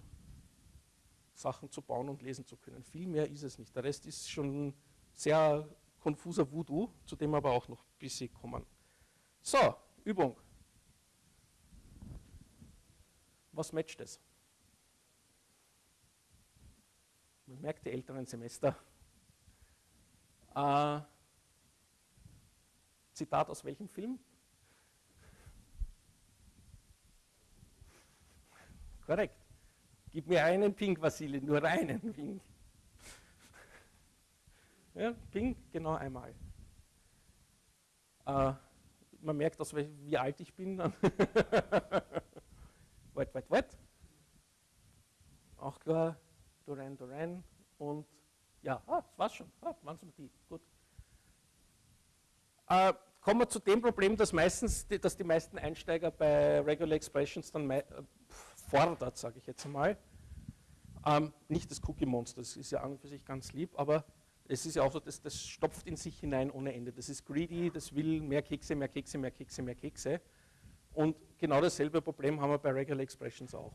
Sachen zu bauen und lesen zu können. Viel mehr ist es nicht. Der Rest ist schon sehr konfuser Voodoo, zu dem aber auch noch ein bisschen kommen. So, Übung. Was matcht es? Man merkt die älteren Semester. Äh, Zitat aus welchem Film? Korrekt. Gib mir einen Pink, Vasili, nur einen Pink. Ja, Pink, genau einmal. Äh, man merkt, dass, wie alt ich bin. wait, wait, wait. Auch klar, Duran, Duran und ja, ah, das war's schon. Ah, waren es die. Gut. Äh, kommen wir zu dem Problem, dass, meistens, dass die meisten Einsteiger bei Regular Expressions dann fordert, sage ich jetzt einmal. Ähm, nicht das Cookie Monster, das ist ja an und für sich ganz lieb, aber es ist ja auch so, das, das stopft in sich hinein ohne Ende. Das ist greedy, das will mehr Kekse, mehr Kekse, mehr Kekse, mehr Kekse. Und genau dasselbe Problem haben wir bei Regular Expressions auch.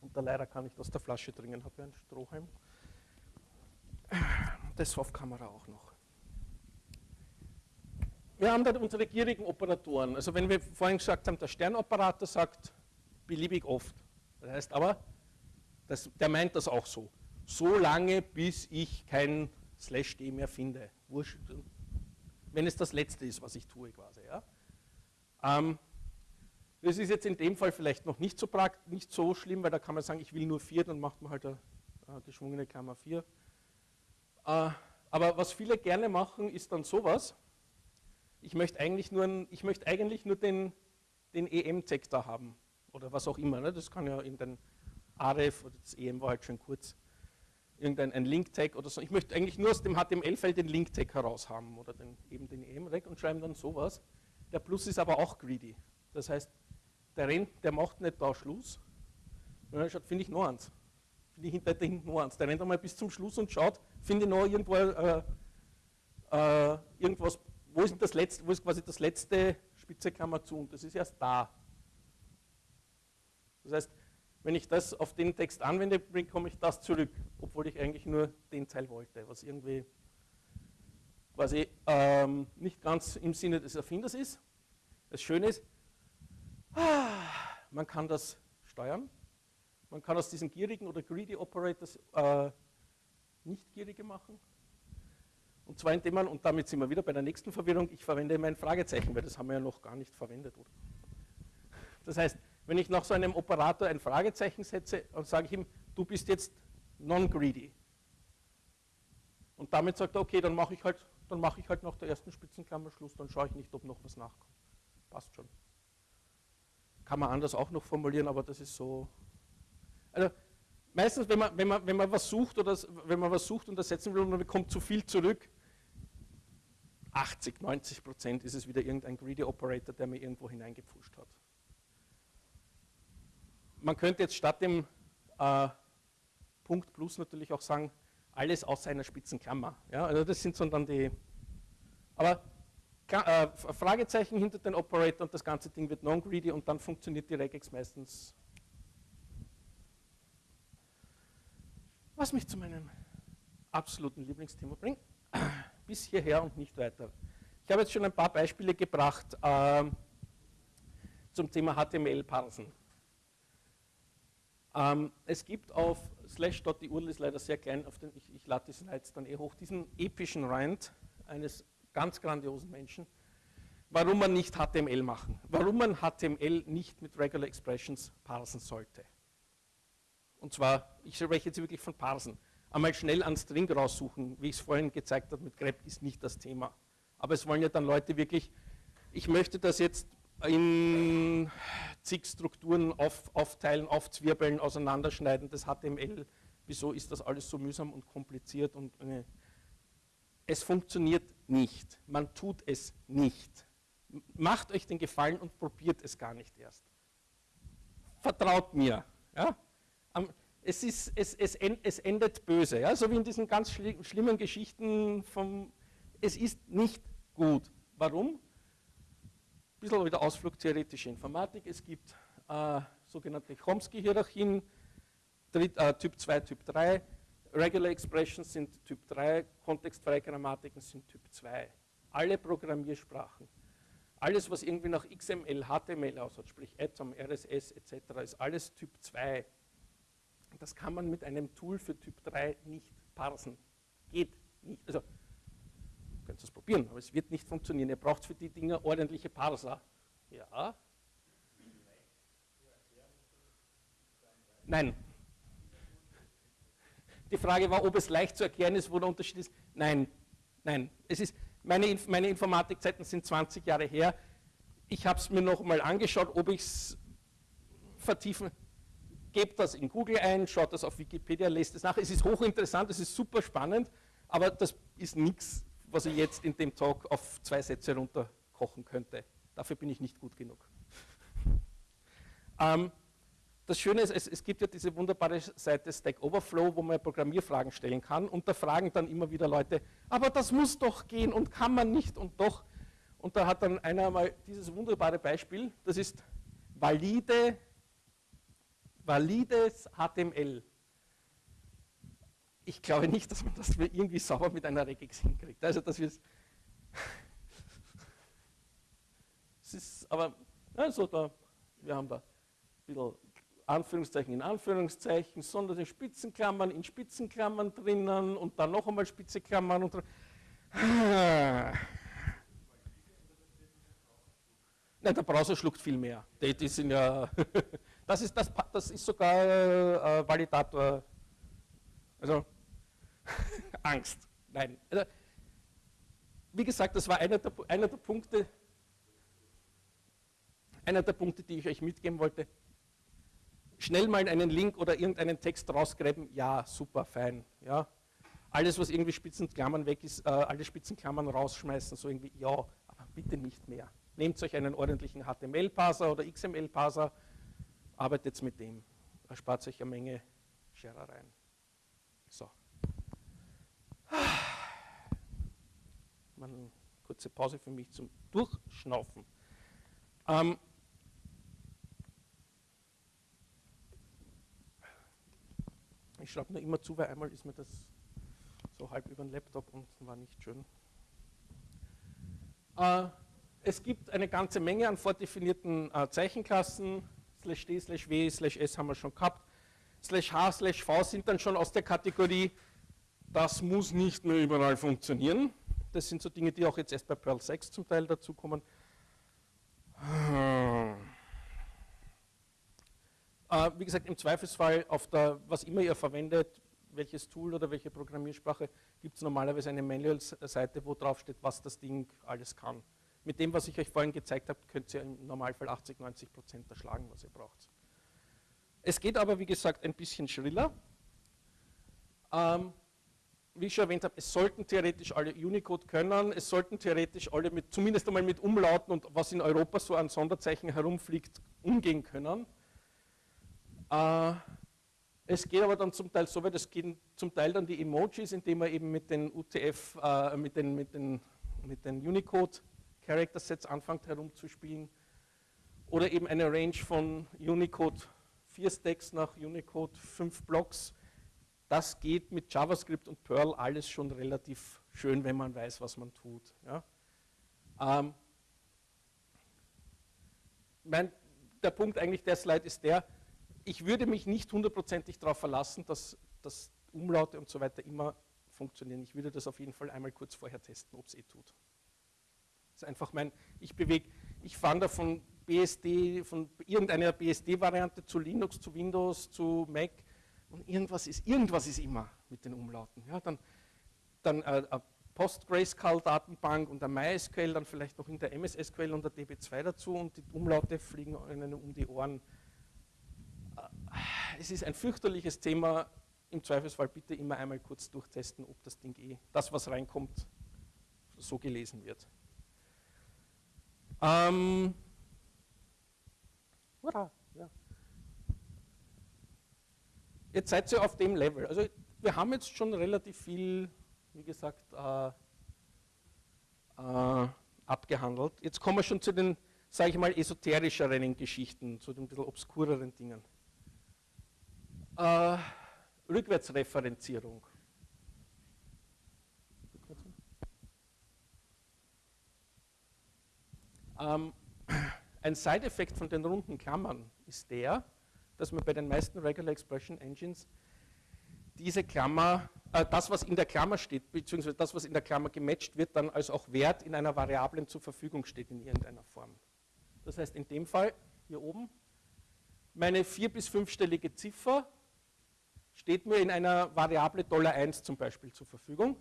Und da leider kann ich aus der Flasche trinken, habe ja einen Strohhalm. Das auf Kamera auch noch. Wir haben dann unsere gierigen Operatoren. Also wenn wir vorhin gesagt haben, der Sternoperator sagt beliebig oft. Das heißt aber, das, der meint das auch so. So lange, bis ich kein Slash D mehr finde. Wenn es das Letzte ist, was ich tue quasi. Ja. Ähm, das ist jetzt in dem Fall vielleicht noch nicht so, nicht so schlimm, weil da kann man sagen, ich will nur 4, dann macht man halt eine, eine geschwungene Klammer 4. Äh, aber was viele gerne machen, ist dann sowas ich möchte eigentlich nur, ich möchte eigentlich nur den, den EM-Sektor haben. oder was auch immer. Ne? Das kann ja in den AREF oder das EM war halt schon kurz irgendein ein Link-Tag oder so. Ich möchte eigentlich nur aus dem HTML-Feld den Link-Tag heraus haben oder den, eben den EM-Tag und schreiben dann sowas. Der Plus ist aber auch greedy. Das heißt, der rennt, der macht nicht da Schluss. Und dann schaut, finde ich noch eins. Finde ich hinter hinten noch eins. Der rennt einmal bis zum Schluss und schaut, finde ich noch irgendwo äh, äh, irgendwas, wo ist, das letzte, wo ist quasi das letzte Spitzeklammer zu und das ist erst da. Das heißt, wenn ich das auf den Text anwende, bekomme ich das zurück, obwohl ich eigentlich nur den Teil wollte, was irgendwie quasi ähm, nicht ganz im Sinne des Erfinders ist. Das Schöne ist, ah, man kann das steuern. Man kann aus diesen gierigen oder greedy Operators äh, nicht gierige machen. Und zwar indem man, und damit sind wir wieder bei der nächsten Verwirrung, ich verwende mein Fragezeichen, weil das haben wir ja noch gar nicht verwendet. Oder? Das heißt, wenn ich nach so einem Operator ein Fragezeichen setze, dann sage ich ihm, du bist jetzt non-greedy. Und damit sagt er, okay, dann mache ich, halt, mach ich halt nach der ersten Spitzenklammer Schluss, dann schaue ich nicht, ob noch was nachkommt. Passt schon. Kann man anders auch noch formulieren, aber das ist so. Also meistens, wenn man, wenn man, wenn man was sucht oder wenn man was sucht und ersetzen will und man bekommt zu viel zurück, 80, 90 Prozent ist es wieder irgendein Greedy Operator, der mir irgendwo hineingepfuscht hat man könnte jetzt statt dem äh, Punkt plus natürlich auch sagen, alles außer einer Spitzenklammer. Ja, also das sind so dann die, aber äh, Fragezeichen hinter den Operator und das ganze Ding wird non-greedy und dann funktioniert die Regex meistens. Was mich zu meinem absoluten Lieblingsthema bringt, bis hierher und nicht weiter. Ich habe jetzt schon ein paar Beispiele gebracht äh, zum Thema HTML-Parsen. Ähm, es gibt auf slash. die URL ist leider sehr klein, den, ich, ich lade die Slides dann eh hoch, diesen epischen Rant eines ganz grandiosen Menschen, warum man nicht HTML machen, warum man HTML nicht mit Regular Expressions parsen sollte. Und zwar, ich spreche jetzt wirklich von parsen. Einmal schnell einen String raussuchen, wie ich es vorhin gezeigt habe mit grep, ist nicht das Thema. Aber es wollen ja dann Leute wirklich, ich möchte das jetzt in zig Strukturen auf, aufteilen, aufzwirbeln, auseinanderschneiden, das HTML, wieso ist das alles so mühsam und kompliziert und äh, es funktioniert nicht. Man tut es nicht. Macht euch den Gefallen und probiert es gar nicht erst. Vertraut mir. Ja? Es, ist, es, es, es endet böse, ja? so wie in diesen ganz schlimmen Geschichten vom, es ist nicht gut. Warum? bisschen wieder Ausflug theoretische Informatik. Es gibt äh, sogenannte Chomsky-Hierarchien, äh, Typ 2, Typ 3. Regular Expressions sind Typ 3, kontextfreie Grammatiken sind Typ 2. Alle Programmiersprachen, alles, was irgendwie nach XML, HTML aussieht, sprich Atom, RSS etc., ist alles Typ 2. Das kann man mit einem Tool für Typ 3 nicht parsen. Geht nicht. Also könnt es probieren, aber es wird nicht funktionieren. Ihr braucht für die Dinger ordentliche Parser. Ja. Nein. Die Frage war, ob es leicht zu erklären ist, wo der Unterschied ist. Nein, nein. Es ist, meine, meine Informatikzeiten sind 20 Jahre her. Ich habe es mir noch mal angeschaut, ob ich es vertiefen. Gebt das in Google ein, schaut das auf Wikipedia, lest es nach. Es ist hochinteressant, es ist super spannend, aber das ist nichts was ich jetzt in dem Talk auf zwei Sätze runterkochen könnte. Dafür bin ich nicht gut genug. ähm, das Schöne ist, es, es, gibt ja diese wunderbare Seite Stack Overflow, wo man Programmierfragen stellen kann und da fragen dann immer wieder Leute, aber das muss doch gehen und kann man nicht und doch. Und da hat dann einer mal dieses wunderbare Beispiel, das ist valide, valides HTML ich glaube nicht, dass man das irgendwie sauber mit einer Regex hinkriegt. Also das wird es ist aber also da, wir haben da ein bisschen Anführungszeichen in Anführungszeichen, sondern in Spitzenklammern in Spitzenklammern drinnen und dann noch einmal Spitzenklammern und Nein, der Browser schluckt viel mehr. Die, die sind ja das, ist, das, das ist sogar äh, Validator also Angst. Nein. Also, wie gesagt, das war einer der, einer der Punkte, einer der Punkte, die ich euch mitgeben wollte. schnell mal einen Link oder irgendeinen Text rausgräben, ja, super, fein. Ja. Alles, was irgendwie Spitzenklammern weg ist, äh, alle Spitzenklammern rausschmeißen, so irgendwie, ja, aber bitte nicht mehr. Nehmt euch einen ordentlichen HTML-Parser oder XML-Parser, arbeitet mit dem. Erspart euch eine Menge Scherereien. So. Eine kurze Pause für mich zum Durchschnaufen. Ähm, ich schreibe nur immer zu, weil einmal ist mir das so halb über den Laptop und war nicht schön. Äh, es gibt eine ganze Menge an vordefinierten äh, Zeichenklassen. Slash D, slash W, slash S haben wir schon gehabt. Slash H, slash V sind dann schon aus der Kategorie, das muss nicht mehr überall funktionieren. Das sind so Dinge, die auch jetzt erst bei Perl 6 zum Teil dazukommen. Äh, wie gesagt, im Zweifelsfall auf der, was immer ihr verwendet, welches Tool oder welche Programmiersprache, gibt es normalerweise eine Manual-Seite, wo drauf steht, was das Ding alles kann. Mit dem, was ich euch vorhin gezeigt habe, könnt ihr im Normalfall 80, 90 Prozent erschlagen, was ihr braucht. Es geht aber, wie gesagt, ein bisschen schriller. Ähm, wie ich schon erwähnt habe, es sollten theoretisch alle Unicode können, es sollten theoretisch alle mit, zumindest einmal mit Umlauten und was in Europa so an Sonderzeichen herumfliegt, umgehen können. Äh, es geht aber dann zum Teil so weit, es gehen zum Teil dann die Emojis, indem man eben mit den UTF, äh, mit den, mit den, mit den Unicode Character Sets anfängt herumzuspielen. Oder eben eine Range von Unicode 4 Stacks nach Unicode 5 Blocks. Das geht mit JavaScript und Perl alles schon relativ schön, wenn man weiß, was man tut. Ja. Ähm, mein, der Punkt eigentlich der Slide ist der, ich würde mich nicht hundertprozentig darauf verlassen, dass, dass Umlaute und so weiter immer funktionieren. Ich würde das auf jeden Fall einmal kurz vorher testen, ob es eh tut. Ist einfach mein, ich bewege, ich fange da von BSD, von irgendeiner BSD-Variante zu Linux, zu Windows, zu Mac und irgendwas ist, irgendwas ist immer mit den Umlauten. Ja, dann dann äh, eine PostgreSQL-Datenbank und ein MySQL, dann vielleicht noch in der MS-SQL und der DB2 dazu und die Umlaute fliegen einem um die Ohren. Es ist ein fürchterliches Thema. Im Zweifelsfall bitte immer einmal kurz durchtesten, ob das Ding eh, das was reinkommt, so gelesen wird. Ähm, hurra, ja. Jetzt seid ihr auf dem Level. Also wir haben jetzt schon relativ viel, wie gesagt, äh, äh, abgehandelt. Jetzt kommen wir schon zu den, sage ich mal, esoterischeren Geschichten, zu den ein bisschen obskureren Dingen. Äh, Rückwärtsreferenzierung. Ähm, ein Side-Effekt von den runden Klammern ist der, dass man bei den meisten Regular Expression Engines diese Klammer, äh, das, was in der Klammer steht, beziehungsweise das, was in der Klammer gematcht wird, dann als auch Wert in einer Variablen zur Verfügung steht in irgendeiner Form. Das heißt, in dem Fall, hier oben, meine vier- bis fünfstellige Ziffer steht mir in einer Variable $1 zum Beispiel zur Verfügung.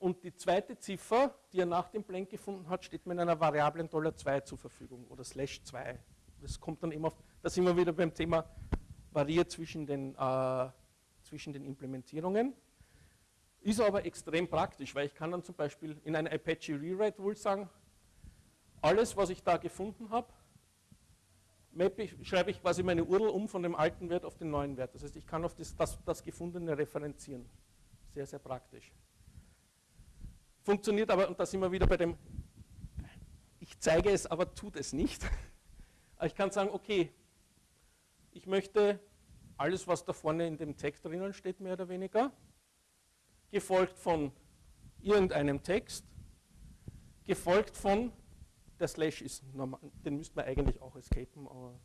Und die zweite Ziffer, die er nach dem Blank gefunden hat, steht mir in einer Variable $2 zur Verfügung oder slash 2. Das kommt dann immer auf, da sind wir wieder beim Thema variiert zwischen den, äh, zwischen den Implementierungen. Ist aber extrem praktisch, weil ich kann dann zum Beispiel in einer Apache Rewrite Rule sagen, alles, was ich da gefunden habe, schreibe ich quasi meine URL um von dem alten Wert auf den neuen Wert. Das heißt, ich kann auf das, das, das Gefundene referenzieren. Sehr, sehr praktisch. Funktioniert aber, und da sind wir wieder bei dem, ich zeige es, aber tut es nicht. Ich kann sagen, okay, ich möchte alles, was da vorne in dem Text drinnen steht, mehr oder weniger, gefolgt von irgendeinem Text, gefolgt von, der Slash ist normal, den müsste man eigentlich auch escapen, aber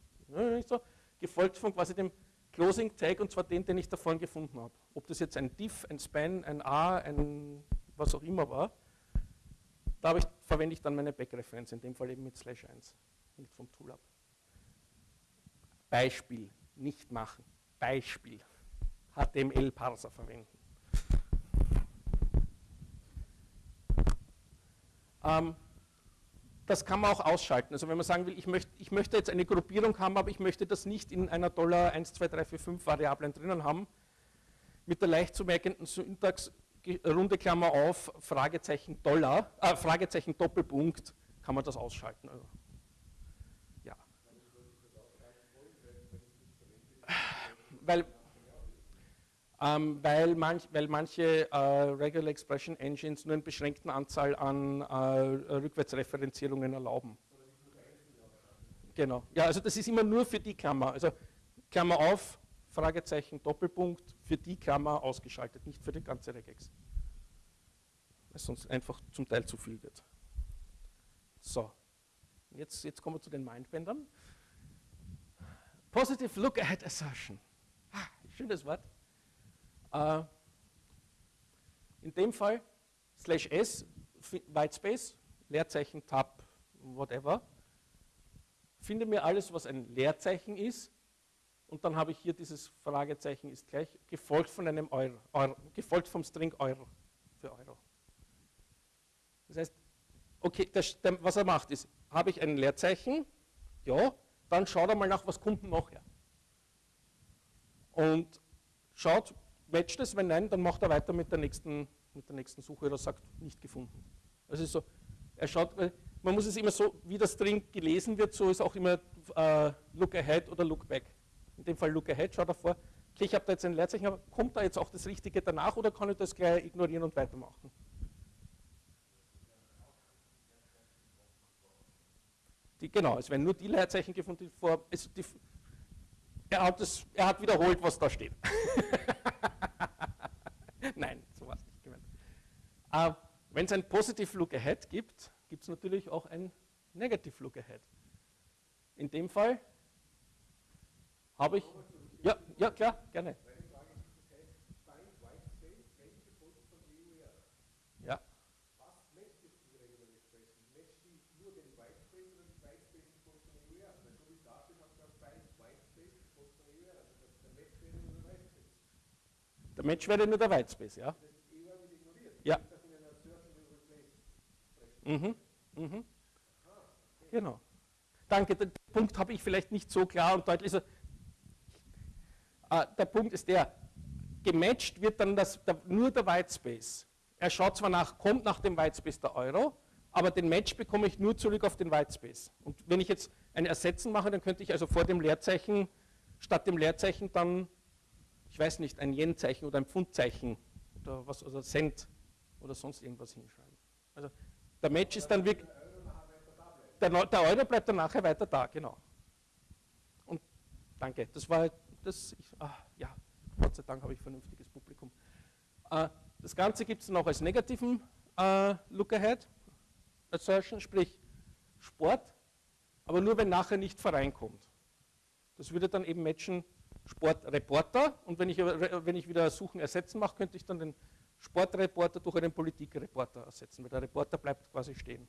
nicht so, gefolgt von quasi dem Closing Tag und zwar den, den ich da vorne gefunden habe. Ob das jetzt ein diff, ein span, ein a, ein was auch immer war, da ich, verwende ich dann meine Backreferenz, in dem Fall eben mit slash 1, hängt vom Tool ab. Beispiel, nicht machen. Beispiel, HTML-Parser verwenden. Ähm, das kann man auch ausschalten. Also wenn man sagen will, ich möchte, ich möchte jetzt eine Gruppierung haben, aber ich möchte das nicht in einer Dollar 1, 2, 3, 4, 5 Variablen drinnen haben, mit der leicht zu merkenden Syntax runde Klammer auf, Fragezeichen Dollar, äh, Fragezeichen Doppelpunkt, kann man das ausschalten. Also, ja. Weil, ähm, weil, manch, weil, manche äh, Regular Expression Engines nur eine beschränkte Anzahl an äh, Rückwärtsreferenzierungen erlauben. Genau. Ja, also das ist immer nur für die Klammer. Also Klammer auf, Fragezeichen, Doppelpunkt, für die Klammer ausgeschaltet, nicht für die ganze Regex. Weil sonst einfach zum Teil zu viel wird. So, jetzt, jetzt kommen wir zu den Mindbändern. Positive Look-Ahead Assertion. Ah, schönes Wort. Äh, in dem Fall slash s, Whitespace, Leerzeichen, Tab, whatever. Finde mir alles, was ein Leerzeichen ist. Und dann habe ich hier dieses Fragezeichen ist gleich, gefolgt von einem Euro, Euro gefolgt vom String Euro für Euro. Das heißt, okay, das, was er macht ist, habe ich ein Leerzeichen, ja, dann schaut er mal nach, was kommt noch her. Und schaut, matcht es, wenn nein, dann macht er weiter mit der nächsten, mit der nächsten Suche oder sagt, nicht gefunden. Also so, er schaut, man muss es immer so, wie das String gelesen wird, so ist auch immer äh, Look Ahead oder Look Back. In dem Fall Look Ahead, schaut er vor, okay, ich habe da jetzt ein Leerzeichen, aber kommt da jetzt auch das Richtige danach oder kann ich das gleich ignorieren und weitermachen? Die, genau, es werden nur die Leerzeichen gefunden, die vor, also die, er, hat das, er hat wiederholt, was da steht. Nein, so war es nicht gemeint. Äh, Wenn es ein Positive Look Ahead gibt, gibt es natürlich auch ein Negative Look Ahead. In dem Fall habe ich. Ja, ja, klar, gerne. Der Match wäre nur der Whitespace, ja? Ja. Mhm. Mhm. Genau. Danke, den Punkt habe ich vielleicht nicht so klar und deutlich. Also, der Punkt ist der, gematcht wird dann das, der, nur der Whitespace. Er schaut zwar nach, kommt nach dem Whitespace der Euro, aber den Match bekomme ich nur zurück auf den Whitespace. Und wenn ich jetzt ein Ersetzen mache, dann könnte ich also vor dem Leerzeichen, statt dem Leerzeichen dann ich weiß nicht, ein Yen-Zeichen oder ein Pfundzeichen oder was, oder Cent oder sonst irgendwas hinschreiben. Also der Match ist dann wirklich, der, der Euro bleibt dann nachher weiter da, genau. Und danke, das war das, ich, ach, ja, Gott sei Dank habe ich vernünftiges Publikum. Äh, das Ganze gibt es noch als negativen äh, Look-Ahead Assertion, sprich Sport, aber nur wenn nachher nicht Verein kommt. Das würde dann eben matchen Sportreporter und wenn ich, wenn ich wieder Suchen ersetzen mache, könnte ich dann den Sportreporter durch einen Politikreporter ersetzen, weil der Reporter bleibt quasi stehen.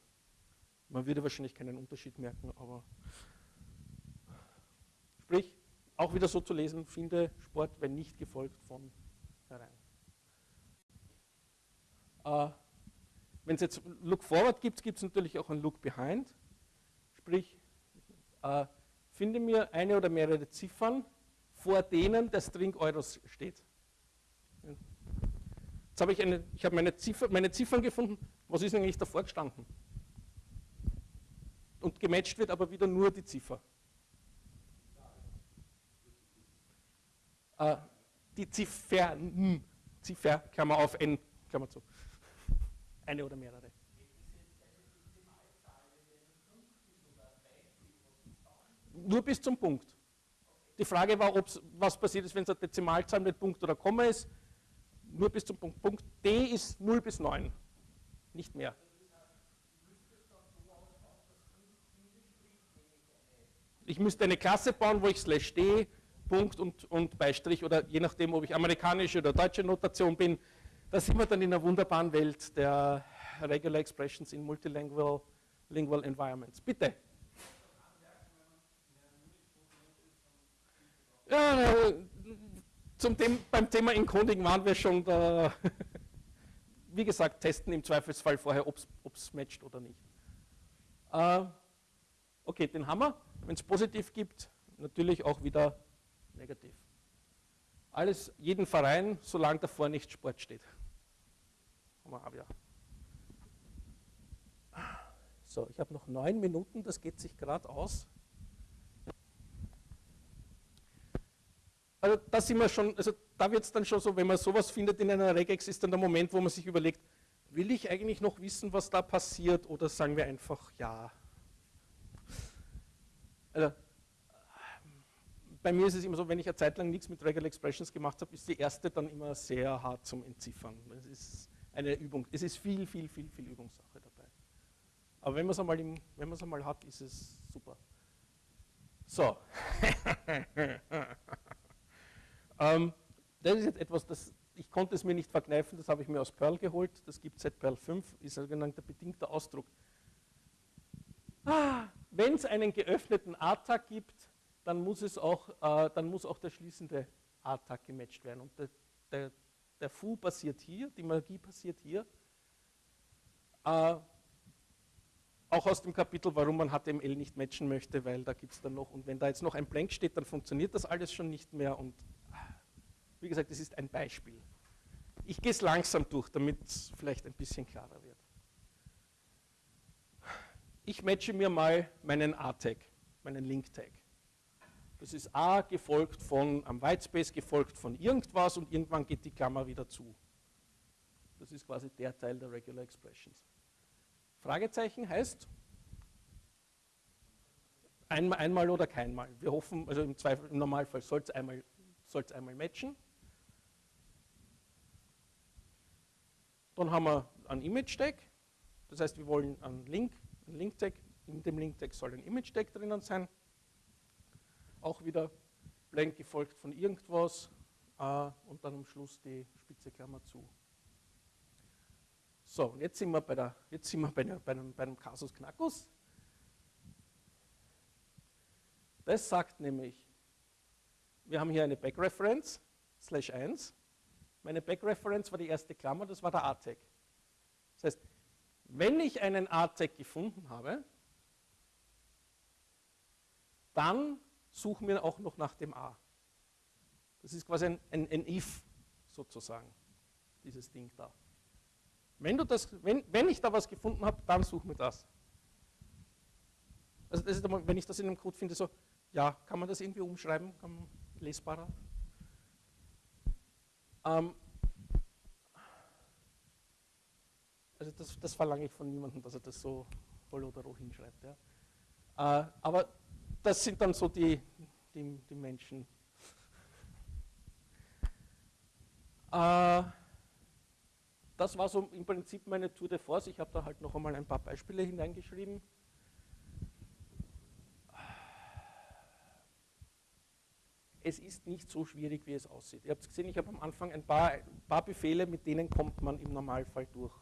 Man würde wahrscheinlich keinen Unterschied merken, aber sprich, auch wieder so zu lesen, finde Sport, wenn nicht gefolgt von herein. Äh, wenn es jetzt Look Forward gibt, gibt es natürlich auch ein Look Behind. Sprich, äh, finde mir eine oder mehrere Ziffern, vor denen der String Euros steht. Jetzt habe ich, eine, ich habe meine, Ziffer, meine Ziffern gefunden, was ist eigentlich davor gestanden? Und gematcht wird aber wieder nur die Ziffer. Äh, die Ziffern, Ziffer, Klammer auf n, Klammer zu. Eine oder mehrere. Nur bis zum Punkt. Die Frage war, was passiert ist, wenn es eine Dezimalzahl mit Punkt oder Komma ist. Nur bis zum Punkt. Punkt D ist 0 bis 9, nicht mehr. Ich müsste eine Klasse bauen, wo ich slash D, Punkt und, und Beistrich oder je nachdem, ob ich amerikanische oder deutsche Notation bin, da sind wir dann in einer wunderbaren Welt der Regular Expressions in Multilingual Lingual Environments. Bitte. Ja, zum Thema, beim Thema Encoding waren wir schon da. Wie gesagt, testen im Zweifelsfall vorher, ob es matcht oder nicht. Äh, okay, den haben wir. Wenn es positiv gibt, natürlich auch wieder negativ. Alles, jeden Verein, solange davor nicht Sport steht. So, ich habe noch neun Minuten, das geht sich gerade aus. Also da sind wir schon, also da wird es dann schon so, wenn man sowas findet in einer Regex, ist dann der Moment, wo man sich überlegt, will ich eigentlich noch wissen, was da passiert, oder sagen wir einfach ja. Also, bei mir ist es immer so, wenn ich eine Zeit lang nichts mit Regular Expressions gemacht habe, ist die erste dann immer sehr hart zum Entziffern. Es ist eine Übung, es ist viel, viel, viel, viel Übungssache dabei. Aber wenn man es einmal, einmal hat, ist es super. So. ähm, das ist jetzt etwas, das ich konnte es mir nicht verkneifen, das habe ich mir aus Perl geholt. Das gibt es seit Perl 5, ist ein sogenannter bedingter Ausdruck. Ah, wenn es einen geöffneten A-Tag gibt, dann muss, es auch, äh, dann muss auch der schließende A-Tag gematcht werden. Und der, der, der Fu passiert hier, die Magie passiert hier. Äh, auch aus dem Kapitel, warum man HTML nicht matchen möchte, weil da gibt es dann noch, und wenn da jetzt noch ein Blank steht, dann funktioniert das alles schon nicht mehr. Und wie gesagt, das ist ein Beispiel. Ich gehe es langsam durch, damit es vielleicht ein bisschen klarer wird. Ich matche mir mal meinen A-Tag, meinen Link-Tag. Das ist A gefolgt von, am Whitespace gefolgt von irgendwas und irgendwann geht die Klammer wieder zu. Das ist quasi der Teil der Regular Expressions. Fragezeichen heißt einmal, einmal oder keinmal. Wir hoffen, also im, Zweifel, im Normalfall soll es einmal, einmal matchen. Dann haben wir einen Image-Tag. Das heißt, wir wollen einen Link, einen Link-Tag. In dem Link-Tag soll ein Image-Tag drinnen sein. Auch wieder blank gefolgt von irgendwas äh, und dann am Schluss die spitze Klammer zu. So, und jetzt sind wir bei, der, jetzt sind wir bei, der, bei, einem, bei einem Kasus Knackus. Das sagt nämlich, wir haben hier eine Backreference, slash 1. Meine Backreference war die erste Klammer, das war der A-Tag. Das heißt, wenn ich einen A-Tag gefunden habe, dann suchen wir auch noch nach dem A. Das ist quasi ein, ein, ein if sozusagen, dieses Ding da. Wenn, du das, wenn, wenn ich da was gefunden habe, dann suchen wir das. Also das ist, wenn ich das in einem Code finde, so, ja, kann man das irgendwie umschreiben, kann man lesbarer? Ähm, also das, das, verlange ich von niemandem, dass er das so voll oder roh hinschreibt. Ja. Äh, aber das sind dann so die, die, die Menschen. Äh, das war so im Prinzip meine Tour de Force. Ich habe da halt noch einmal ein paar Beispiele hineingeschrieben. es ist nicht so schwierig, wie es aussieht. Ihr habt gesehen, ich habe am Anfang ein paar, ein paar Befehle, mit denen kommt man im Normalfall durch.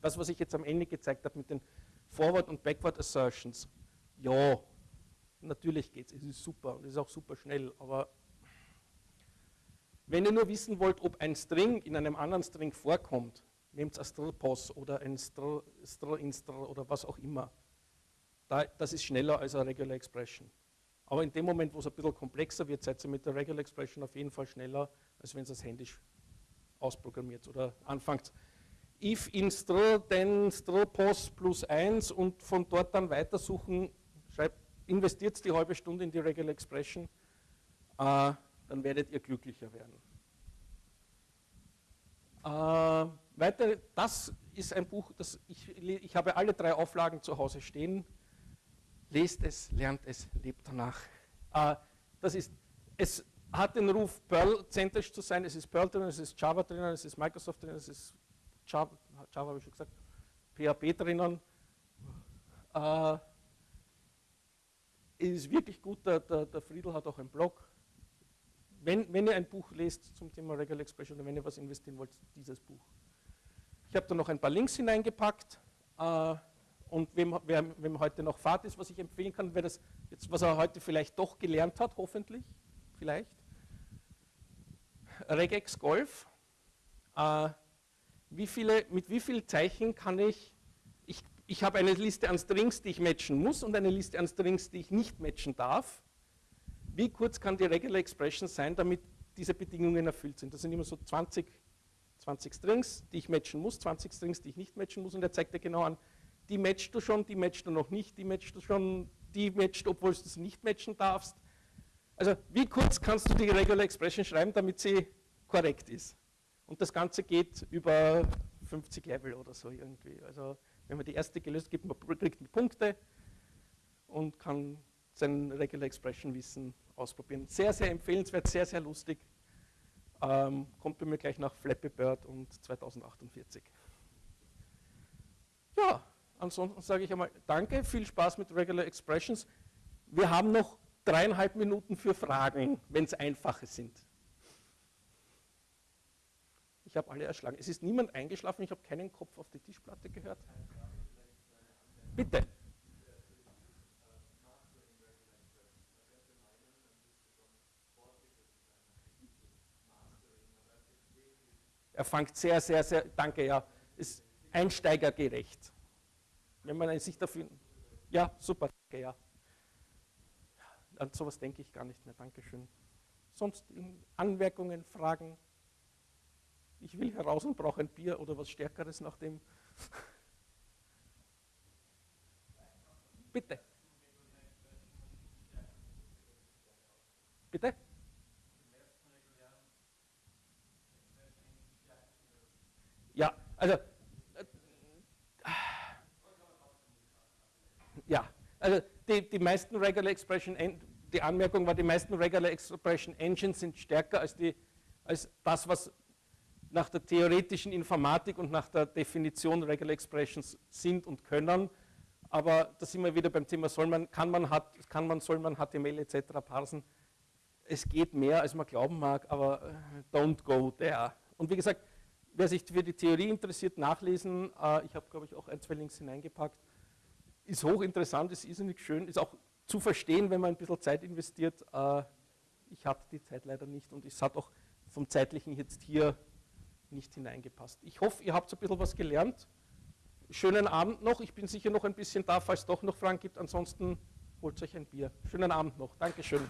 Das, was ich jetzt am Ende gezeigt habe mit den Forward- und Backward-Assertions, ja, natürlich geht es, es ist super und es ist auch super schnell, aber wenn ihr nur wissen wollt, ob ein String in einem anderen String vorkommt, nehmt ein str-pos oder ein str-instr oder was auch immer. das ist schneller als eine Regular Expression. Aber in dem Moment, wo es ein bisschen komplexer wird, seid ihr mit der Regular Expression auf jeden Fall schneller, als wenn ihr es händisch ausprogrammiert oder anfangt. If in str, then str-pos plus 1 und von dort dann weitersuchen, investiert die halbe Stunde in die Regular Expression, äh, dann werdet ihr glücklicher werden. Äh, weiter, das ist ein Buch, das ich, ich habe alle drei Auflagen zu Hause stehen lest es, lernt es, lebt danach. Äh, das ist, es hat den Ruf, Perl-zentrisch zu sein. Es ist Perl drin, es ist Java drin, es ist Microsoft drin, es ist Java, Java habe ich schon gesagt, PHP drinnen. Äh, es ist wirklich gut, der, der, der, Friedel hat auch einen Blog. Wenn, wenn ihr ein Buch lest zum Thema Regular Expression oder wenn ihr was investieren wollt, dieses Buch. Ich habe da noch ein paar Links hineingepackt. Äh, und wem, wer, wem heute noch Fahrt ist, was ich empfehlen kann, wer das jetzt, was er heute vielleicht doch gelernt hat, hoffentlich, vielleicht. Regex Golf. Äh, wie viele, mit wie vielen Zeichen kann ich, ich, habe eine Liste an Strings, die ich matchen muss und eine Liste an Strings, die ich nicht matchen darf. Wie kurz kann die Regular Expression sein, damit diese Bedingungen erfüllt sind? Das sind immer so 20, 20 Strings, die ich matchen muss, 20 Strings, die ich nicht matchen muss und er zeigt dir genau an, die matchst du schon, die matchst du noch nicht, die matchst du schon, die matchst, obwohl du es nicht matchen darfst. Also wie kurz kannst du die Regular Expression schreiben, damit sie korrekt ist? Und das Ganze geht über 50 Level oder so irgendwie. Also wenn man die erste gelöst gibt, man kriegt man Punkte und kann sein Regular Expression Wissen ausprobieren. Sehr, sehr empfehlenswert, sehr, sehr lustig. Ähm, kommt bei mir gleich nach Flappy Bird und 2048. Ja, ansonsten sage ich einmal Danke, viel Spaß mit Regular Expressions. Wir haben noch dreieinhalb Minuten für Fragen, wenn es einfache sind. Ich habe alle erschlagen. Es ist niemand eingeschlafen, ich habe keinen Kopf auf die Tischplatte gehört. Bitte. Er fängt sehr, sehr, sehr, danke, ja, ist einsteigergerecht. Wenn man sich dafür, ja, super, danke, ja. An sowas denke ich gar nicht mehr, Dankeschön. Sonst Anmerkungen, Fragen? Ich will heraus und brauche ein Bier oder was Stärkeres nach dem. Bitte. Bitte? Ja, also, äh, ja, also die, die meisten Regular Expression, die Anmerkung war, die meisten Regular Expression Engines sind stärker als, die, als das, was nach der theoretischen Informatik und nach der Definition Regular Expressions sind und können. Aber da sind wir wieder beim Thema, soll man, kann man, hat, kann man, soll man HTML etc. parsen. Es geht mehr, als man glauben mag, aber äh, don't go there. Und wie gesagt, wer sich für die Theorie interessiert, nachlesen. Äh, ich habe, glaube ich, auch ein, zwei Links hineingepackt. Ist hochinteressant, ist irrsinnig schön, ist auch zu verstehen, wenn man ein bisschen Zeit investiert. Äh, ich hatte die Zeit leider nicht und es hat auch vom Zeitlichen jetzt hier nicht hineingepasst. Ich hoffe, ihr habt ein bisschen was gelernt. Schönen Abend noch. Ich bin sicher noch ein bisschen da, falls es doch noch Fragen gibt. Ansonsten holt euch ein Bier. Schönen Abend noch. Dankeschön.